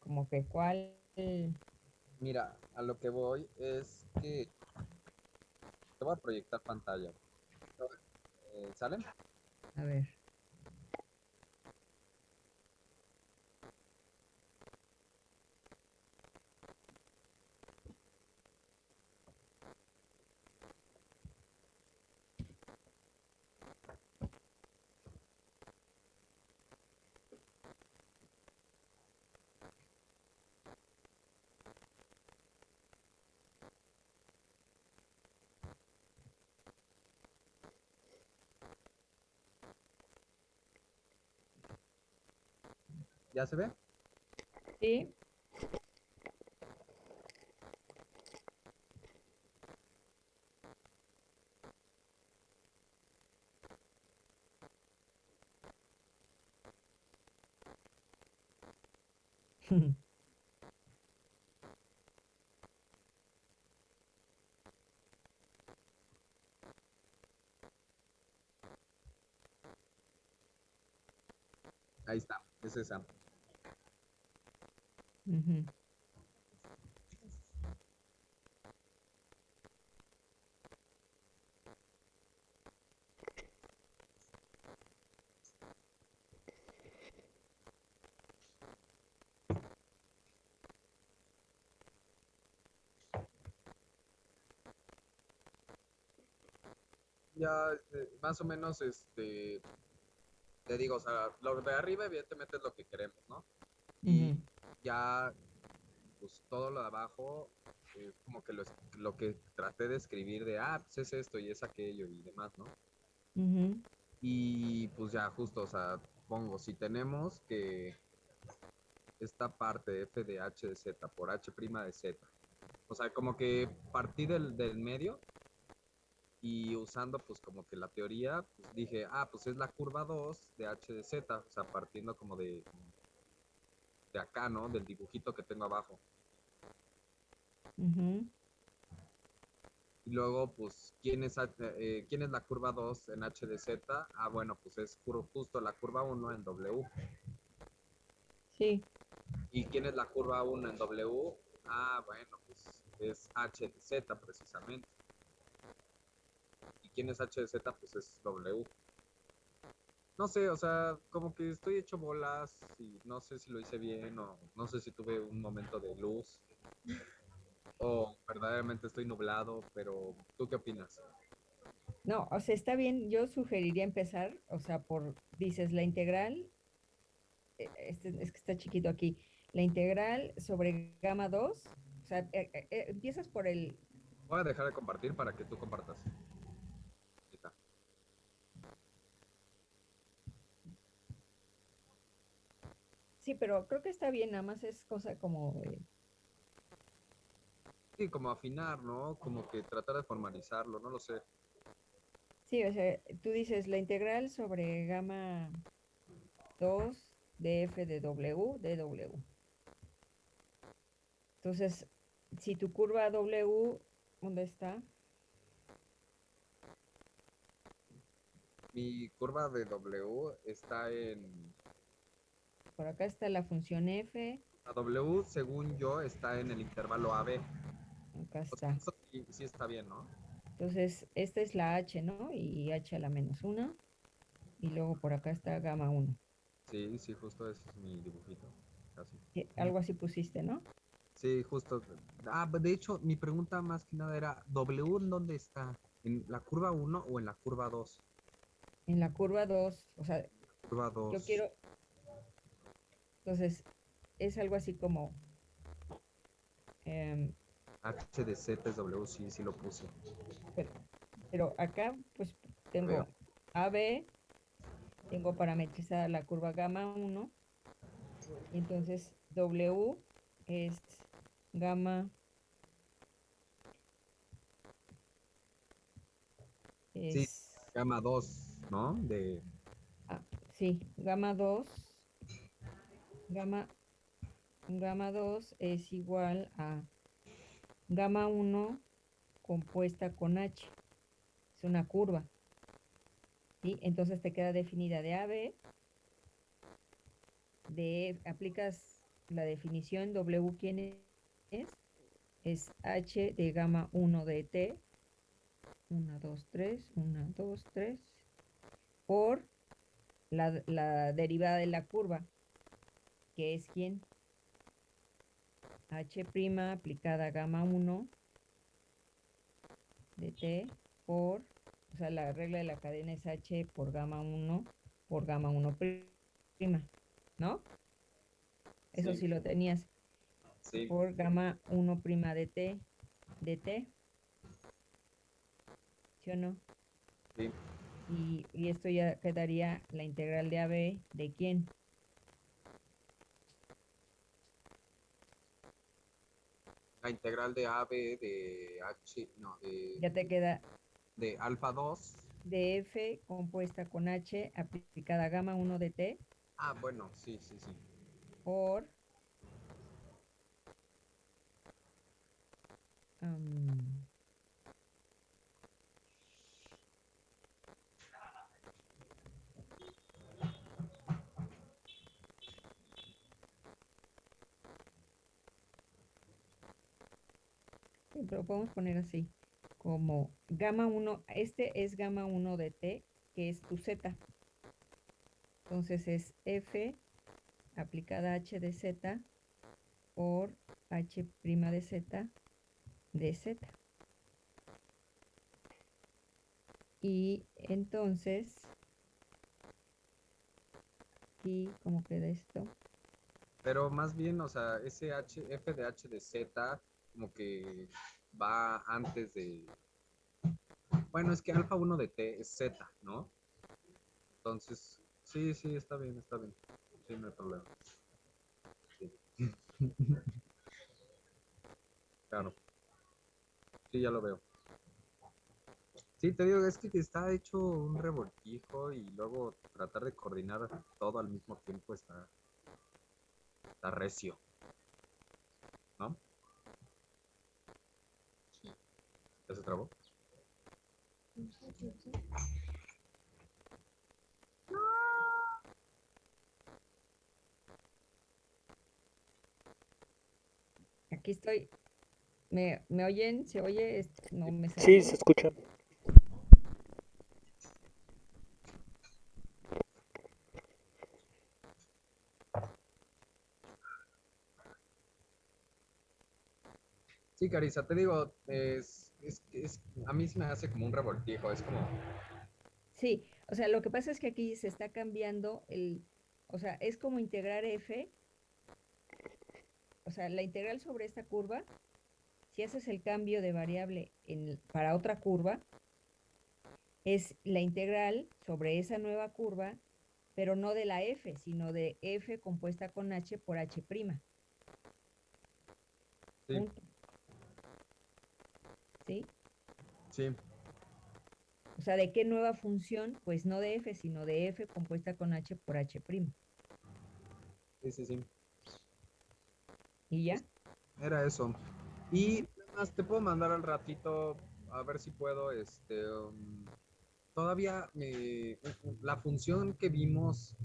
como que cuál. Mira, a lo que voy es que te voy a proyectar pantalla. Eh, ¿Sale? A ver. ¿Ya se ve? Sí. Ahí está, es esa. Ujú. Ya, este, más o menos, este, te digo, o sea, lo de arriba evidentemente es lo que queremos, ¿no? Ya, pues todo lo de abajo es como que lo, lo que traté de escribir de, ah, pues es esto y es aquello y demás, ¿no? Y pues ya, justo, o sea, pongo, si tenemos que esta parte f de h de z por h' de z, o sea, como que partí del, del medio y usando pues como que la teoría, pues dije, ah, pues es la curva 2 de h de z, o sea, partiendo como de, de acá, ¿no? Del dibujito que tengo abajo. Y luego, pues, ¿quién es, eh, ¿quién es la curva 2 en h de z? Ah, bueno, pues es justo la curva 1 en w. Sí. ¿Y quién es la curva 1 en W? Ah, bueno, pues es H de Z precisamente. ¿Y quién es H de Z? Pues es W. No sé, o sea, como que estoy hecho bolas y no sé si lo hice bien o no sé si tuve un momento de luz o verdaderamente estoy nublado, pero ¿tú qué opinas? No, o sea, está bien, yo sugeriría empezar, o sea, por, dices, la integral, eh, este, es que está chiquito aquí, la integral sobre gamma 2, o sea, eh, eh, eh, empiezas por el, Voy a dejar de compartir para que tú compartas. Ahí está. Sí, pero creo que está bien, nada más es cosa como, Sí, como afinar, ¿no? Como que tratar de formalizarlo, no lo sé. sí, o sea, tú dices la integral sobre gamma 2 de f de w, de w. Entonces, si tu curva w, ¿dónde está? Mi curva de W está en... Por acá está la función f, La W, según yo, está en el intervalo AB. acá sea, está. eso sí, sí está bien, ¿no? Entonces, esta es la h, ¿no? Y h a la menos 1. Y luego por acá está gamma 1. Sí, sí, justo ese es mi dibujito. Casi. Algo así pusiste, ¿no? Sí, justo. Ah, de hecho, mi pregunta más que nada era, ¿W en dónde está? ¿En la curva 1 o en la curva 2? En la curva 2, o sea, Curva 2. yo quiero... Entonces, es algo así como... H de Z es W, sí, sí lo puse. pero, pero acá, pues, tengo Veo. AB, tengo parametrizada la curva gamma 1, y entonces W es gamma... Sí. Es, Gama 2, ¿no? De... Ah, sí, gamma 2. Gamma, gamma 2 es igual a gamma 1 compuesta con H. Es una curva. ¿sí? Entonces te queda definida de AB. De, aplicas la definición W, ¿quién es? Es H de gamma 1 de T. 1, 2, 3, 1, 2, 3. Por la, la derivada de la curva, que es quién? H' aplicada a gamma 1 de t por, o sea, la regla de la cadena es H por gamma 1 por gamma 1 prima, ¿no? Eso Sí. sí lo tenías, Sí, por gamma 1 prima de t, de t. ¿Sí o no? sí. Y, y esto ya quedaría la integral de AB de quién? La integral de AB de H, no, de, Ya te queda de alfa 2. de F compuesta con H aplicada a gamma 1 de T Ah, bueno, sí, sí, sí. por am, pero podemos poner así como gamma 1, este es gamma 1 de T, que es tu Z. Entonces es F aplicada H de Z por H' de Z de Z. Y entonces, ¿y cómo queda esto? Pero más bien, o sea, ese H, F de H de Z, como que va antes de. Bueno, es que alfa 1 de T es Z, ¿no? Entonces, sí, sí, está bien, está bien. Sí, no hay problema. Claro. Sí, ya lo veo. Sí, te digo, es que está hecho un revoltijo y luego tratar de coordinar todo al mismo tiempo está, está recio. ¿No? ¿Ya se trabó? Aquí estoy. ¿Me, me oyen? ¿Se oye? No me sale. Sí, se escucha. Sí, Carissa, te digo, es, es, es, a mí se me hace como un revoltijo, es como, Sí, o sea, lo que pasa es que aquí se está cambiando el, o sea, es como integrar f, o sea, la integral sobre esta curva, si haces el cambio de variable en, para otra curva, es la integral sobre esa nueva curva, pero no de la f, sino de f compuesta con h por h'. sí, Punto. ¿Sí? sí, O sea, ¿de qué nueva función? Pues no de f, sino de f compuesta con h por h'. sí, sí, sí. ¿Y ya? Era eso. Y además te puedo mandar al ratito, a ver si puedo, este, um, todavía me- la función que vimos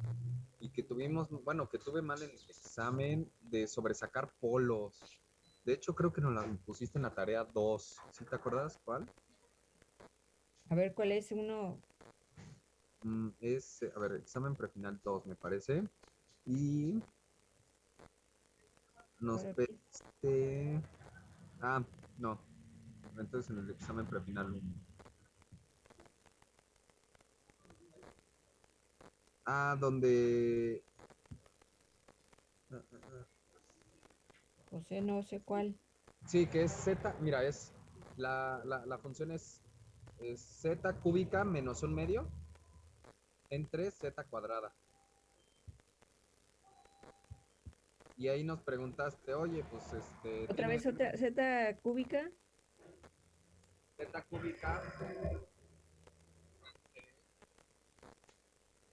y que tuvimos, bueno, que tuve mal en el examen de sobresacar polos. De hecho, creo que nos la pusiste en la tarea 2. ¿Sí te acuerdas cuál? A ver, ¿cuál es uno? Mm, es, eh, a ver, examen prefinal 2, me parece. Y nos pediste... Ah, no. Entonces en el examen prefinal 1. Ah, donde... ah, ah, ah. José, no sé cuál. Sí, que es z, mira, es la, la, la función es, es z cúbica menos un medio entre z cuadrada. Y ahí nos preguntaste, oye, pues este... Otra vez otra z cúbica. Z cúbica.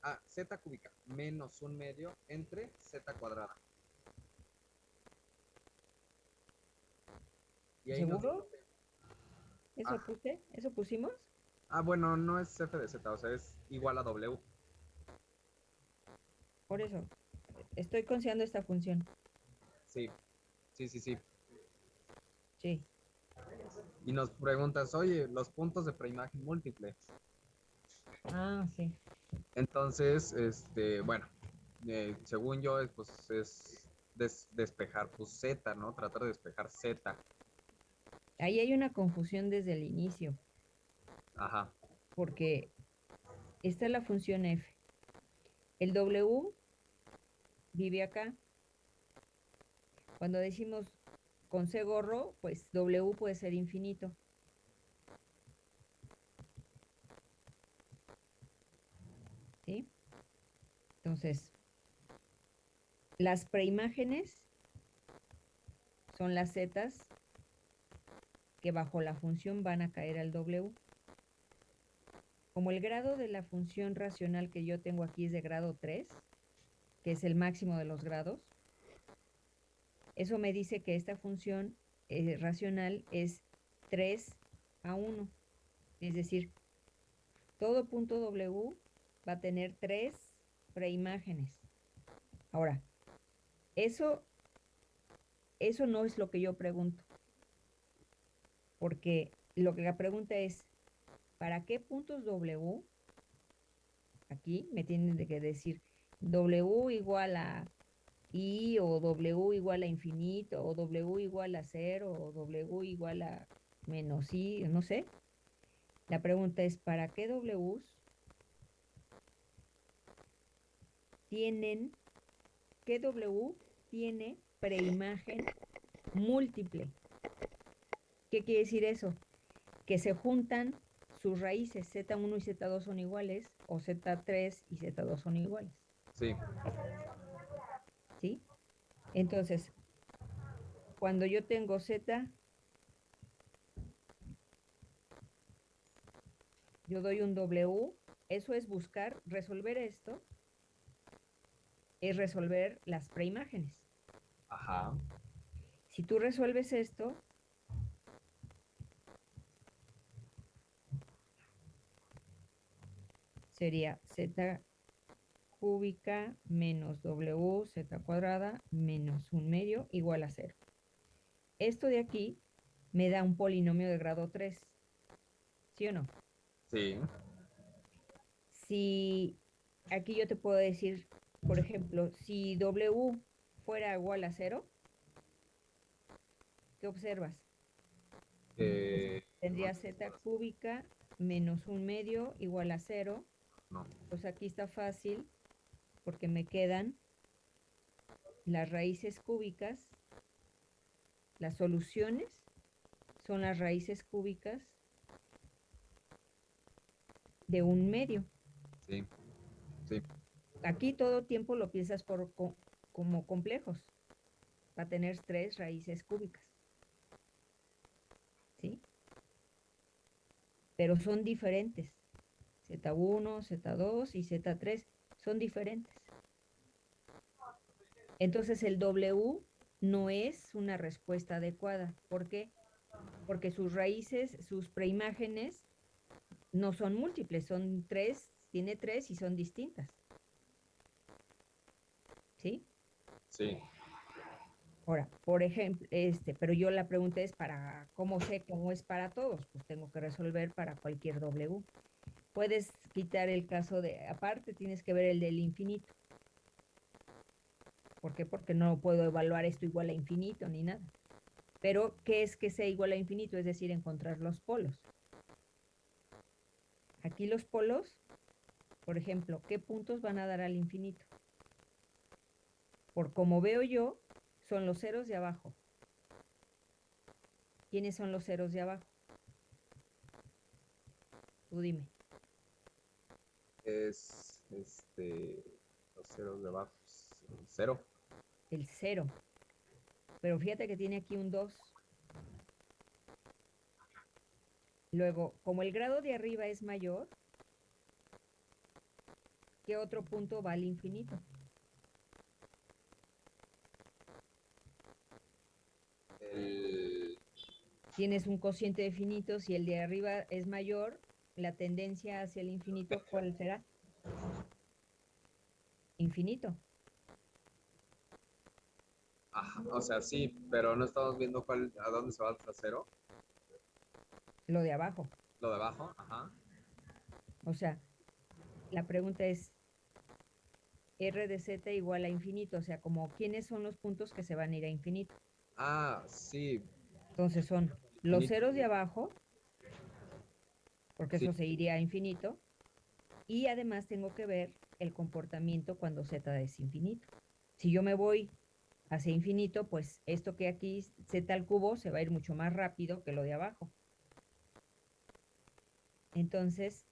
Ah, z cúbica menos un medio entre z cuadrada. Y ahí nos- ¿Seguro? ¿Eso Ah. puse? ¿Eso pusimos? Ah, bueno, no es f de z, o sea, es igual a w. Por eso. Estoy considerando esta función. Sí, sí, sí, sí. Sí. Y nos preguntas, oye, los puntos de preimagen múltiple. Ah, sí. Entonces, este, bueno, eh, según yo, es, pues es des- despejar pues z, ¿no? Tratar de despejar z. Ahí hay una confusión desde el inicio, Ajá. porque esta es la función f. El w vive acá. Cuando decimos con c gorro, pues w puede ser infinito. ¿Sí? Entonces, las preimágenes son las zetas que bajo la función van a caer al W. Como el grado de la función racional que yo tengo aquí es de grado 3, que es el máximo de los grados, eso me dice que esta función eh, racional es 3 a 1. Es decir, todo punto W va a tener tres preimágenes. Ahora, eso, eso no es lo que yo pregunto porque lo que la pregunta es, ¿para qué puntos W? Aquí me tienen que decir W igual a I o W igual a infinito o W igual a cero o W igual a menos I, no sé. La pregunta es, ¿para qué Ws tienen, qué W tiene preimagen múltiple? ¿Qué quiere decir eso? Que se juntan sus raíces, Z1 y Z2 son iguales, o Z3 y Z2 son iguales, Sí, ¿sí? Entonces, cuando yo tengo Z, yo doy un W, eso es buscar, resolver esto, es resolver las preimágenes. ajá. Si tú resuelves esto, sería z cúbica menos w z cuadrada menos un medio igual a cero. Esto de aquí me da un polinomio de grado 3. ¿Sí o no? Sí, Si aquí yo te puedo decir, por ejemplo, si w fuera igual a cero, ¿qué observas? Eh, Tendría z cúbica menos un medio igual a cero. No. Pues aquí está fácil porque me quedan las raíces cúbicas. Las soluciones son las raíces cúbicas de un medio. Sí. Sí. Aquí todo tiempo lo piensas por, co- como complejos. Va a tener tres raíces cúbicas. ¿Sí? Pero son diferentes. Z1, Z2 y Z3 son diferentes. Entonces el W no es una respuesta adecuada. ¿Por qué? Porque sus raíces, sus preimágenes no son múltiples, son tres, tiene tres y son distintas. ¿Sí? Sí. Ahora, por ejemplo, este, pero yo la pregunta es para, ¿cómo sé cómo es para todos? Pues tengo que resolver para cualquier W. Puedes quitar el caso de, aparte tienes que ver el del infinito. ¿Por qué? Porque no puedo evaluar esto igual a infinito ni nada. Pero, ¿qué es que sea igual a infinito? Es decir, encontrar los polos. Aquí los polos, por ejemplo, ¿qué puntos van a dar al infinito? Por como veo yo, son los ceros de abajo. ¿Quiénes son los ceros de abajo? Tú dime. Es este los ceros de abajo. Cero. El cero. Pero fíjate que tiene aquí un 2. Luego, como el grado de arriba es mayor, ¿qué otro punto va al infinito? El Tienes un cociente de finitos y el de arriba es mayor, la tendencia hacia el infinito, ¿cuál será? Infinito. Ajá, o sea, sí, pero no estamos viendo cuál, a dónde se va el trasero. Lo de abajo. Lo de abajo, ajá. O sea, la pregunta es R de Z igual a infinito, o sea, como quiénes son los puntos que se van a ir a infinito. Ah, sí. Entonces son los ceros de abajo, porque Sí. eso se iría a infinito, y además tengo que ver el comportamiento cuando Z es infinito. Si yo me voy hacia infinito, pues esto que aquí Z al cubo se va a ir mucho más rápido que lo de abajo. Entonces,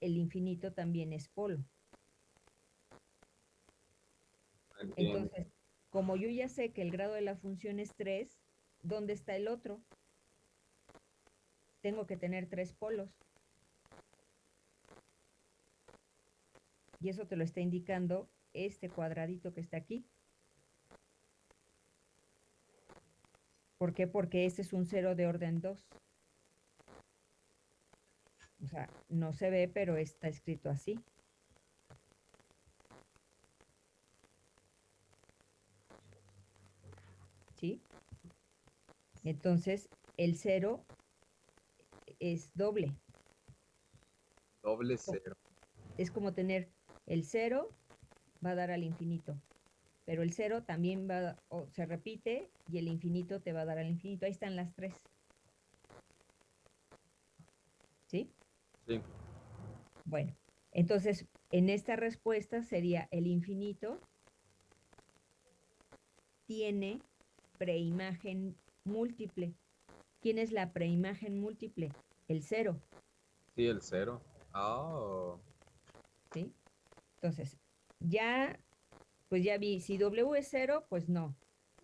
el infinito también es polo. Entiendo. Entonces, como yo ya sé que el grado de la función es 3, ¿dónde está el otro? Tengo que tener tres polos. Y eso te lo está indicando este cuadradito que está aquí. ¿Por qué? Porque este es un cero de orden 2. O sea, no se ve, pero está escrito así. ¿sí? Entonces, el cero es doble. Doble cero. Es como tener el cero va a dar al infinito. Pero el cero también va, o se repite y el infinito te va a dar al infinito. Ahí están las tres. ¿Sí? Sí. Bueno, entonces en esta respuesta sería el infinito tiene preimagen múltiple. ¿Quién es la preimagen múltiple? El cero, Sí, el cero. Oh. ¿sí? Entonces, ya, pues ya vi, si W es cero, pues no.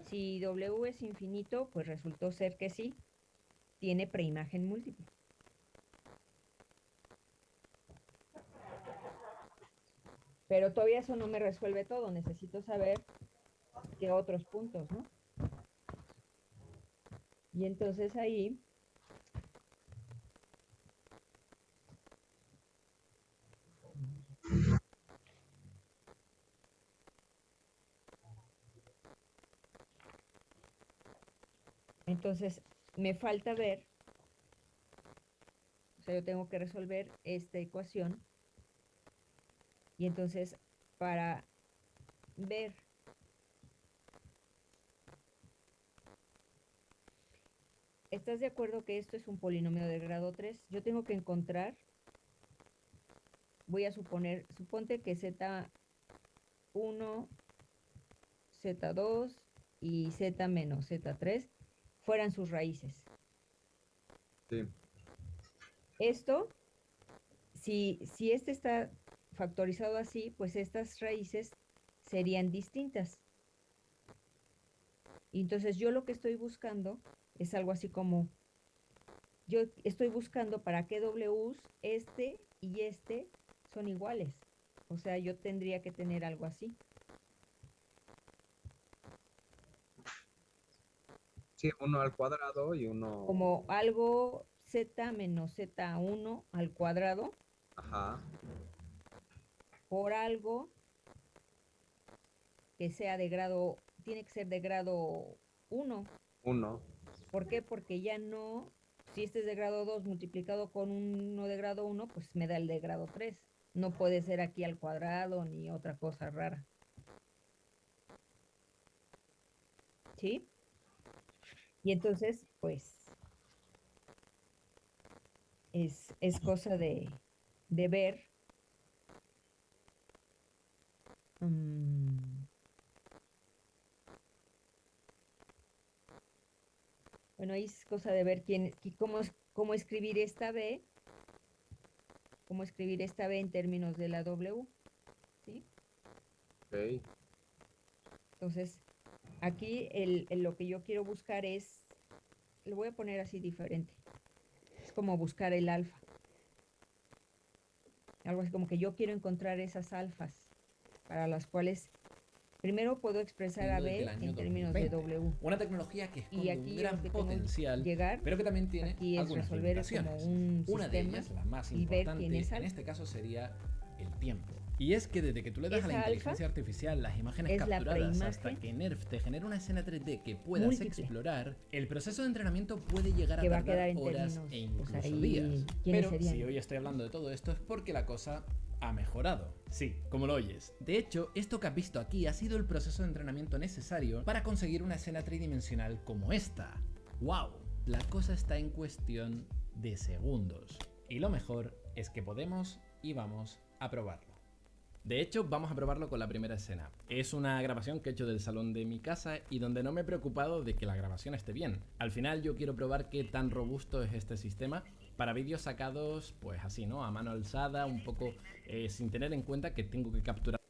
Si W es infinito, pues resultó ser que sí, tiene preimagen múltiple. Pero todavía eso no me resuelve todo, necesito saber qué otros puntos, ¿no? Y entonces ahí Entonces, me falta ver, o sea, yo tengo que resolver esta ecuación. Y entonces, para ver ¿estás de acuerdo que esto es un polinomio de grado 3? Yo tengo que encontrar, voy a suponer, suponte que Z1, Z2 y Z menos Z3 fueran sus raíces. Sí. Esto, si, si este está factorizado así, pues estas raíces serían distintas. Entonces yo lo que estoy buscando es algo así como, yo estoy buscando para qué Ws este y este son iguales. O sea, yo tendría que tener algo así. Sí, uno al cuadrado y uno. Como algo z menos z1 al cuadrado Ajá. por algo que sea de grado, tiene que ser de grado 1. Uno. ¿Por qué? Porque ya no, si este es de grado 2 multiplicado con uno de grado 1, pues me da el de grado 3. No puede ser aquí al cuadrado ni otra cosa rara. ¿Sí? Y entonces, pues, es, es cosa de, de ver. mm, Bueno, ahí es cosa de ver quién, qui- cómo, cómo escribir esta B, cómo escribir esta B en términos de la W, ¿sí? Ok. Entonces, aquí el, el- lo que yo quiero buscar es, lo voy a poner así diferente, es como buscar el alfa. Algo así como que yo quiero encontrar esas alfas para las cuales primero puedo expresar a B en términos de 2020. W. Una tecnología que Y esconde aquí un gran potencial, llegar pero que también tiene aquí es algunas resolver como un Una de ellas, la más y importante, en este caso sería el tiempo. Y es que desde que tú le das a la inteligencia artificial las imágenes capturadas hasta que NERF te genera una escena 3D que puedas múltiple. explorar, el proceso de entrenamiento puede llegar a a tardar quedar en horas términos, e incluso ahí, días. ¿quiénes Pero serían? si hoy estoy hablando de todo esto es porque la cosa ha mejorado. Sí, como lo oyes. De hecho, esto que has visto aquí ha sido el proceso de entrenamiento necesario para conseguir una escena tridimensional como esta. ¡Wow! La cosa está en cuestión de segundos. Y lo mejor es que podemos y vamos a probarlo. De hecho, vamos a probarlo con la primera escena. Es una grabación que he hecho del salón de mi casa y donde no me he preocupado de que la grabación esté bien. Al final yo quiero probar qué tan robusto es este sistema para vídeos sacados, pues así, ¿no? A mano alzada, un poco eh, sin tener en cuenta que tengo que capturar.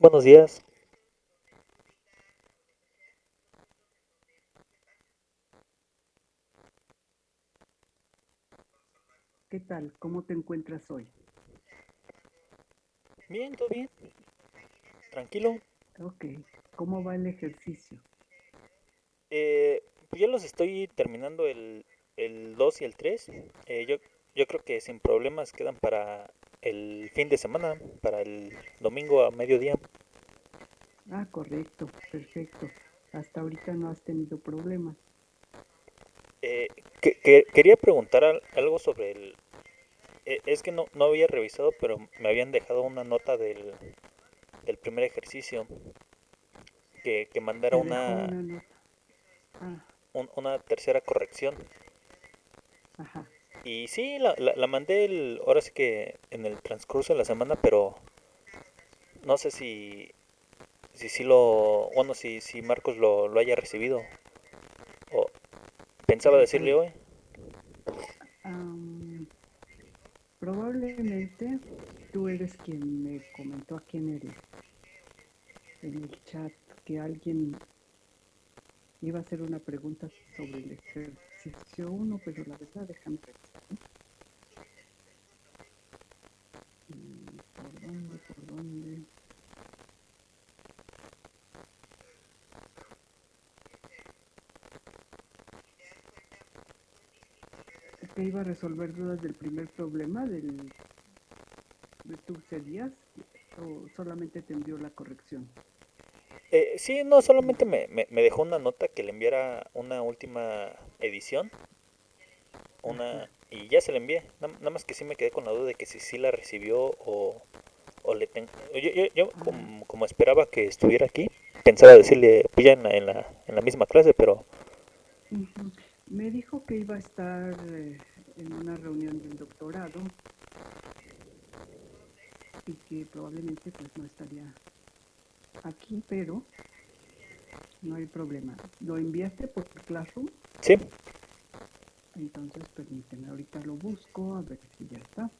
Buenos días. ¿Qué tal? ¿Cómo te encuentras hoy? Bien, todo bien. Tranquilo. Ok. ¿Cómo va el ejercicio? Eh, pues ya los estoy terminando el, el 2 y el 3. Eh, yo, yo creo que sin problemas quedan para el fin de semana, para el domingo a mediodía. Ah, correcto. Perfecto. Hasta ahorita no has tenido problemas. Eh, que- que- quería preguntar al- algo sobre el... eh, es que no, no había revisado, pero me habían dejado una nota del, del primer ejercicio. Que, que mandara una, una nota. Ah, un- una tercera corrección. ajá. Y sí, la, la, la mandé el, ahora sí que en el transcurso de la semana, pero no sé si si sí lo, bueno, si, si Marcos lo, lo haya recibido. O pensaba decirle hoy. Am, probablemente tú eres quien me comentó aquí en el, en el chat que alguien iba a hacer una pregunta sobre el ejercicio 1, pero la verdad déjame revisar. que iba a resolver dudas del primer problema del de tus días o solamente te envió la corrección. Eh, sí, no, solamente me, me, me dejó una nota que le enviara una última edición. Una, y ya se la envié. Nada, nada más que sí me quedé con la duda de que si sí la recibió o, o le tengo. Yo, yo, yo como, como esperaba que estuviera aquí, pensaba decirle pues ya en la, en la, en la misma clase, pero. Me dijo que iba a estar eh, en una reunión del doctorado y que probablemente pues no estaría aquí, pero no hay problema. ¿Lo enviaste por Classroom? sí. Entonces permíteme, ahorita lo busco a ver si ya está.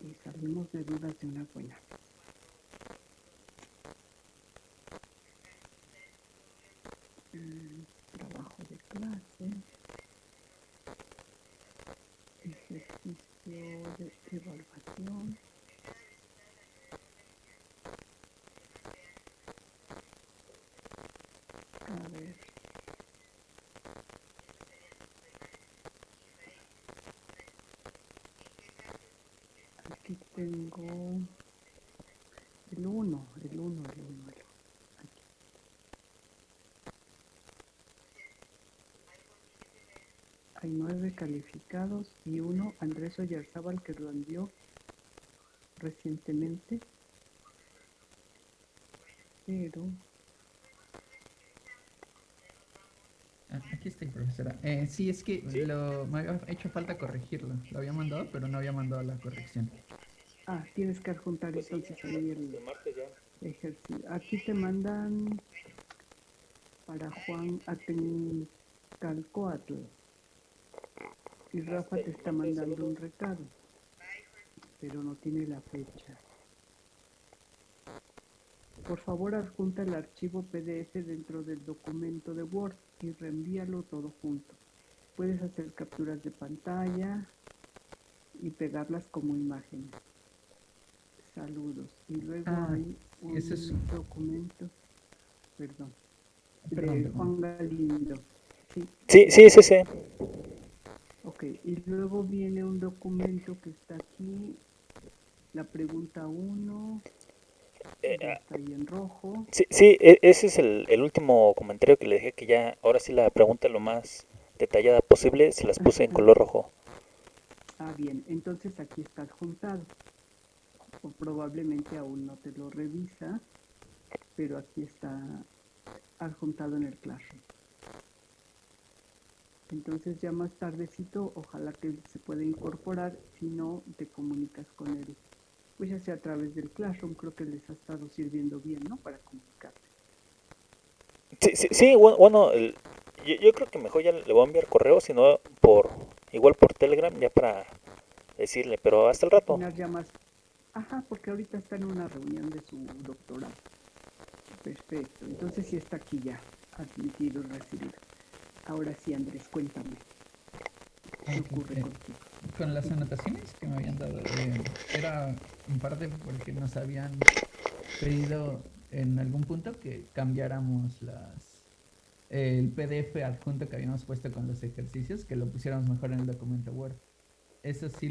Y salimos de dudas de una buena Trabajo de clase. Ejercicio de evaluación. A ver. Aquí tengo el 1, el 1, el 1, el 1. Aquí. Hay nueve calificados y uno, Andrés Oyarzábal, que lo envió recientemente. Pero Ah, Aquí estoy, profesora. Eh, sí, es que lo, me había hecho falta corregirlo. Lo había mandado, pero no había mandado la corrección. Ah, tienes que adjuntar Pues sí, entonces ahí el ejercicio. Aquí te mandan para Juan Atencalcoatl. Y Rafa te está mandando un recado, pero no tiene la fecha. Por favor, adjunta el archivo PDF dentro del documento de Word y reenvíalo todo junto. Puedes hacer capturas de pantalla y pegarlas como imágenes. Saludos. Y luego Ah, hay un ese es- documento, perdón, Perdón, de perdón. Juan Galindo. Sí, Sí, sí, sí, sí. Ok. Y luego viene un documento que está aquí, la pregunta 1, Eh, ah, está ahí en rojo. Sí, sí, e- ese es el, el último comentario que le dejé, que ya, ahora sí la pregunta lo más detallada posible, se las puse en color rojo. Ah, bien, entonces aquí está adjuntado. O probablemente aún no te lo revisa, pero aquí está adjuntado en el Classroom. Entonces ya más tardecito, ojalá que se pueda incorporar, si no, te comunicas con él. Pues ya sea a través del Classroom, creo que les ha estado sirviendo bien, ¿no? Para comunicarte. Sí, sí, sí, bu- bueno, el- yo, yo creo que mejor ya le voy a enviar correo, sino por, igual por Telegram, ya para decirle, pero hasta el rato. Ajá, porque ahorita está en una reunión de su doctorado. Perfecto, entonces sí está aquí ya, admitido y recibido. Ahora sí, Andrés, cuéntame. ¿Qué Ok, ocurre eh, contigo? Con las anotaciones que me habían dado, eh, era en parte porque nos habían pedido en algún punto que cambiáramos las el PDF adjunto que habíamos puesto con los ejercicios, que lo pusiéramos mejor en el documento Word. Eso sí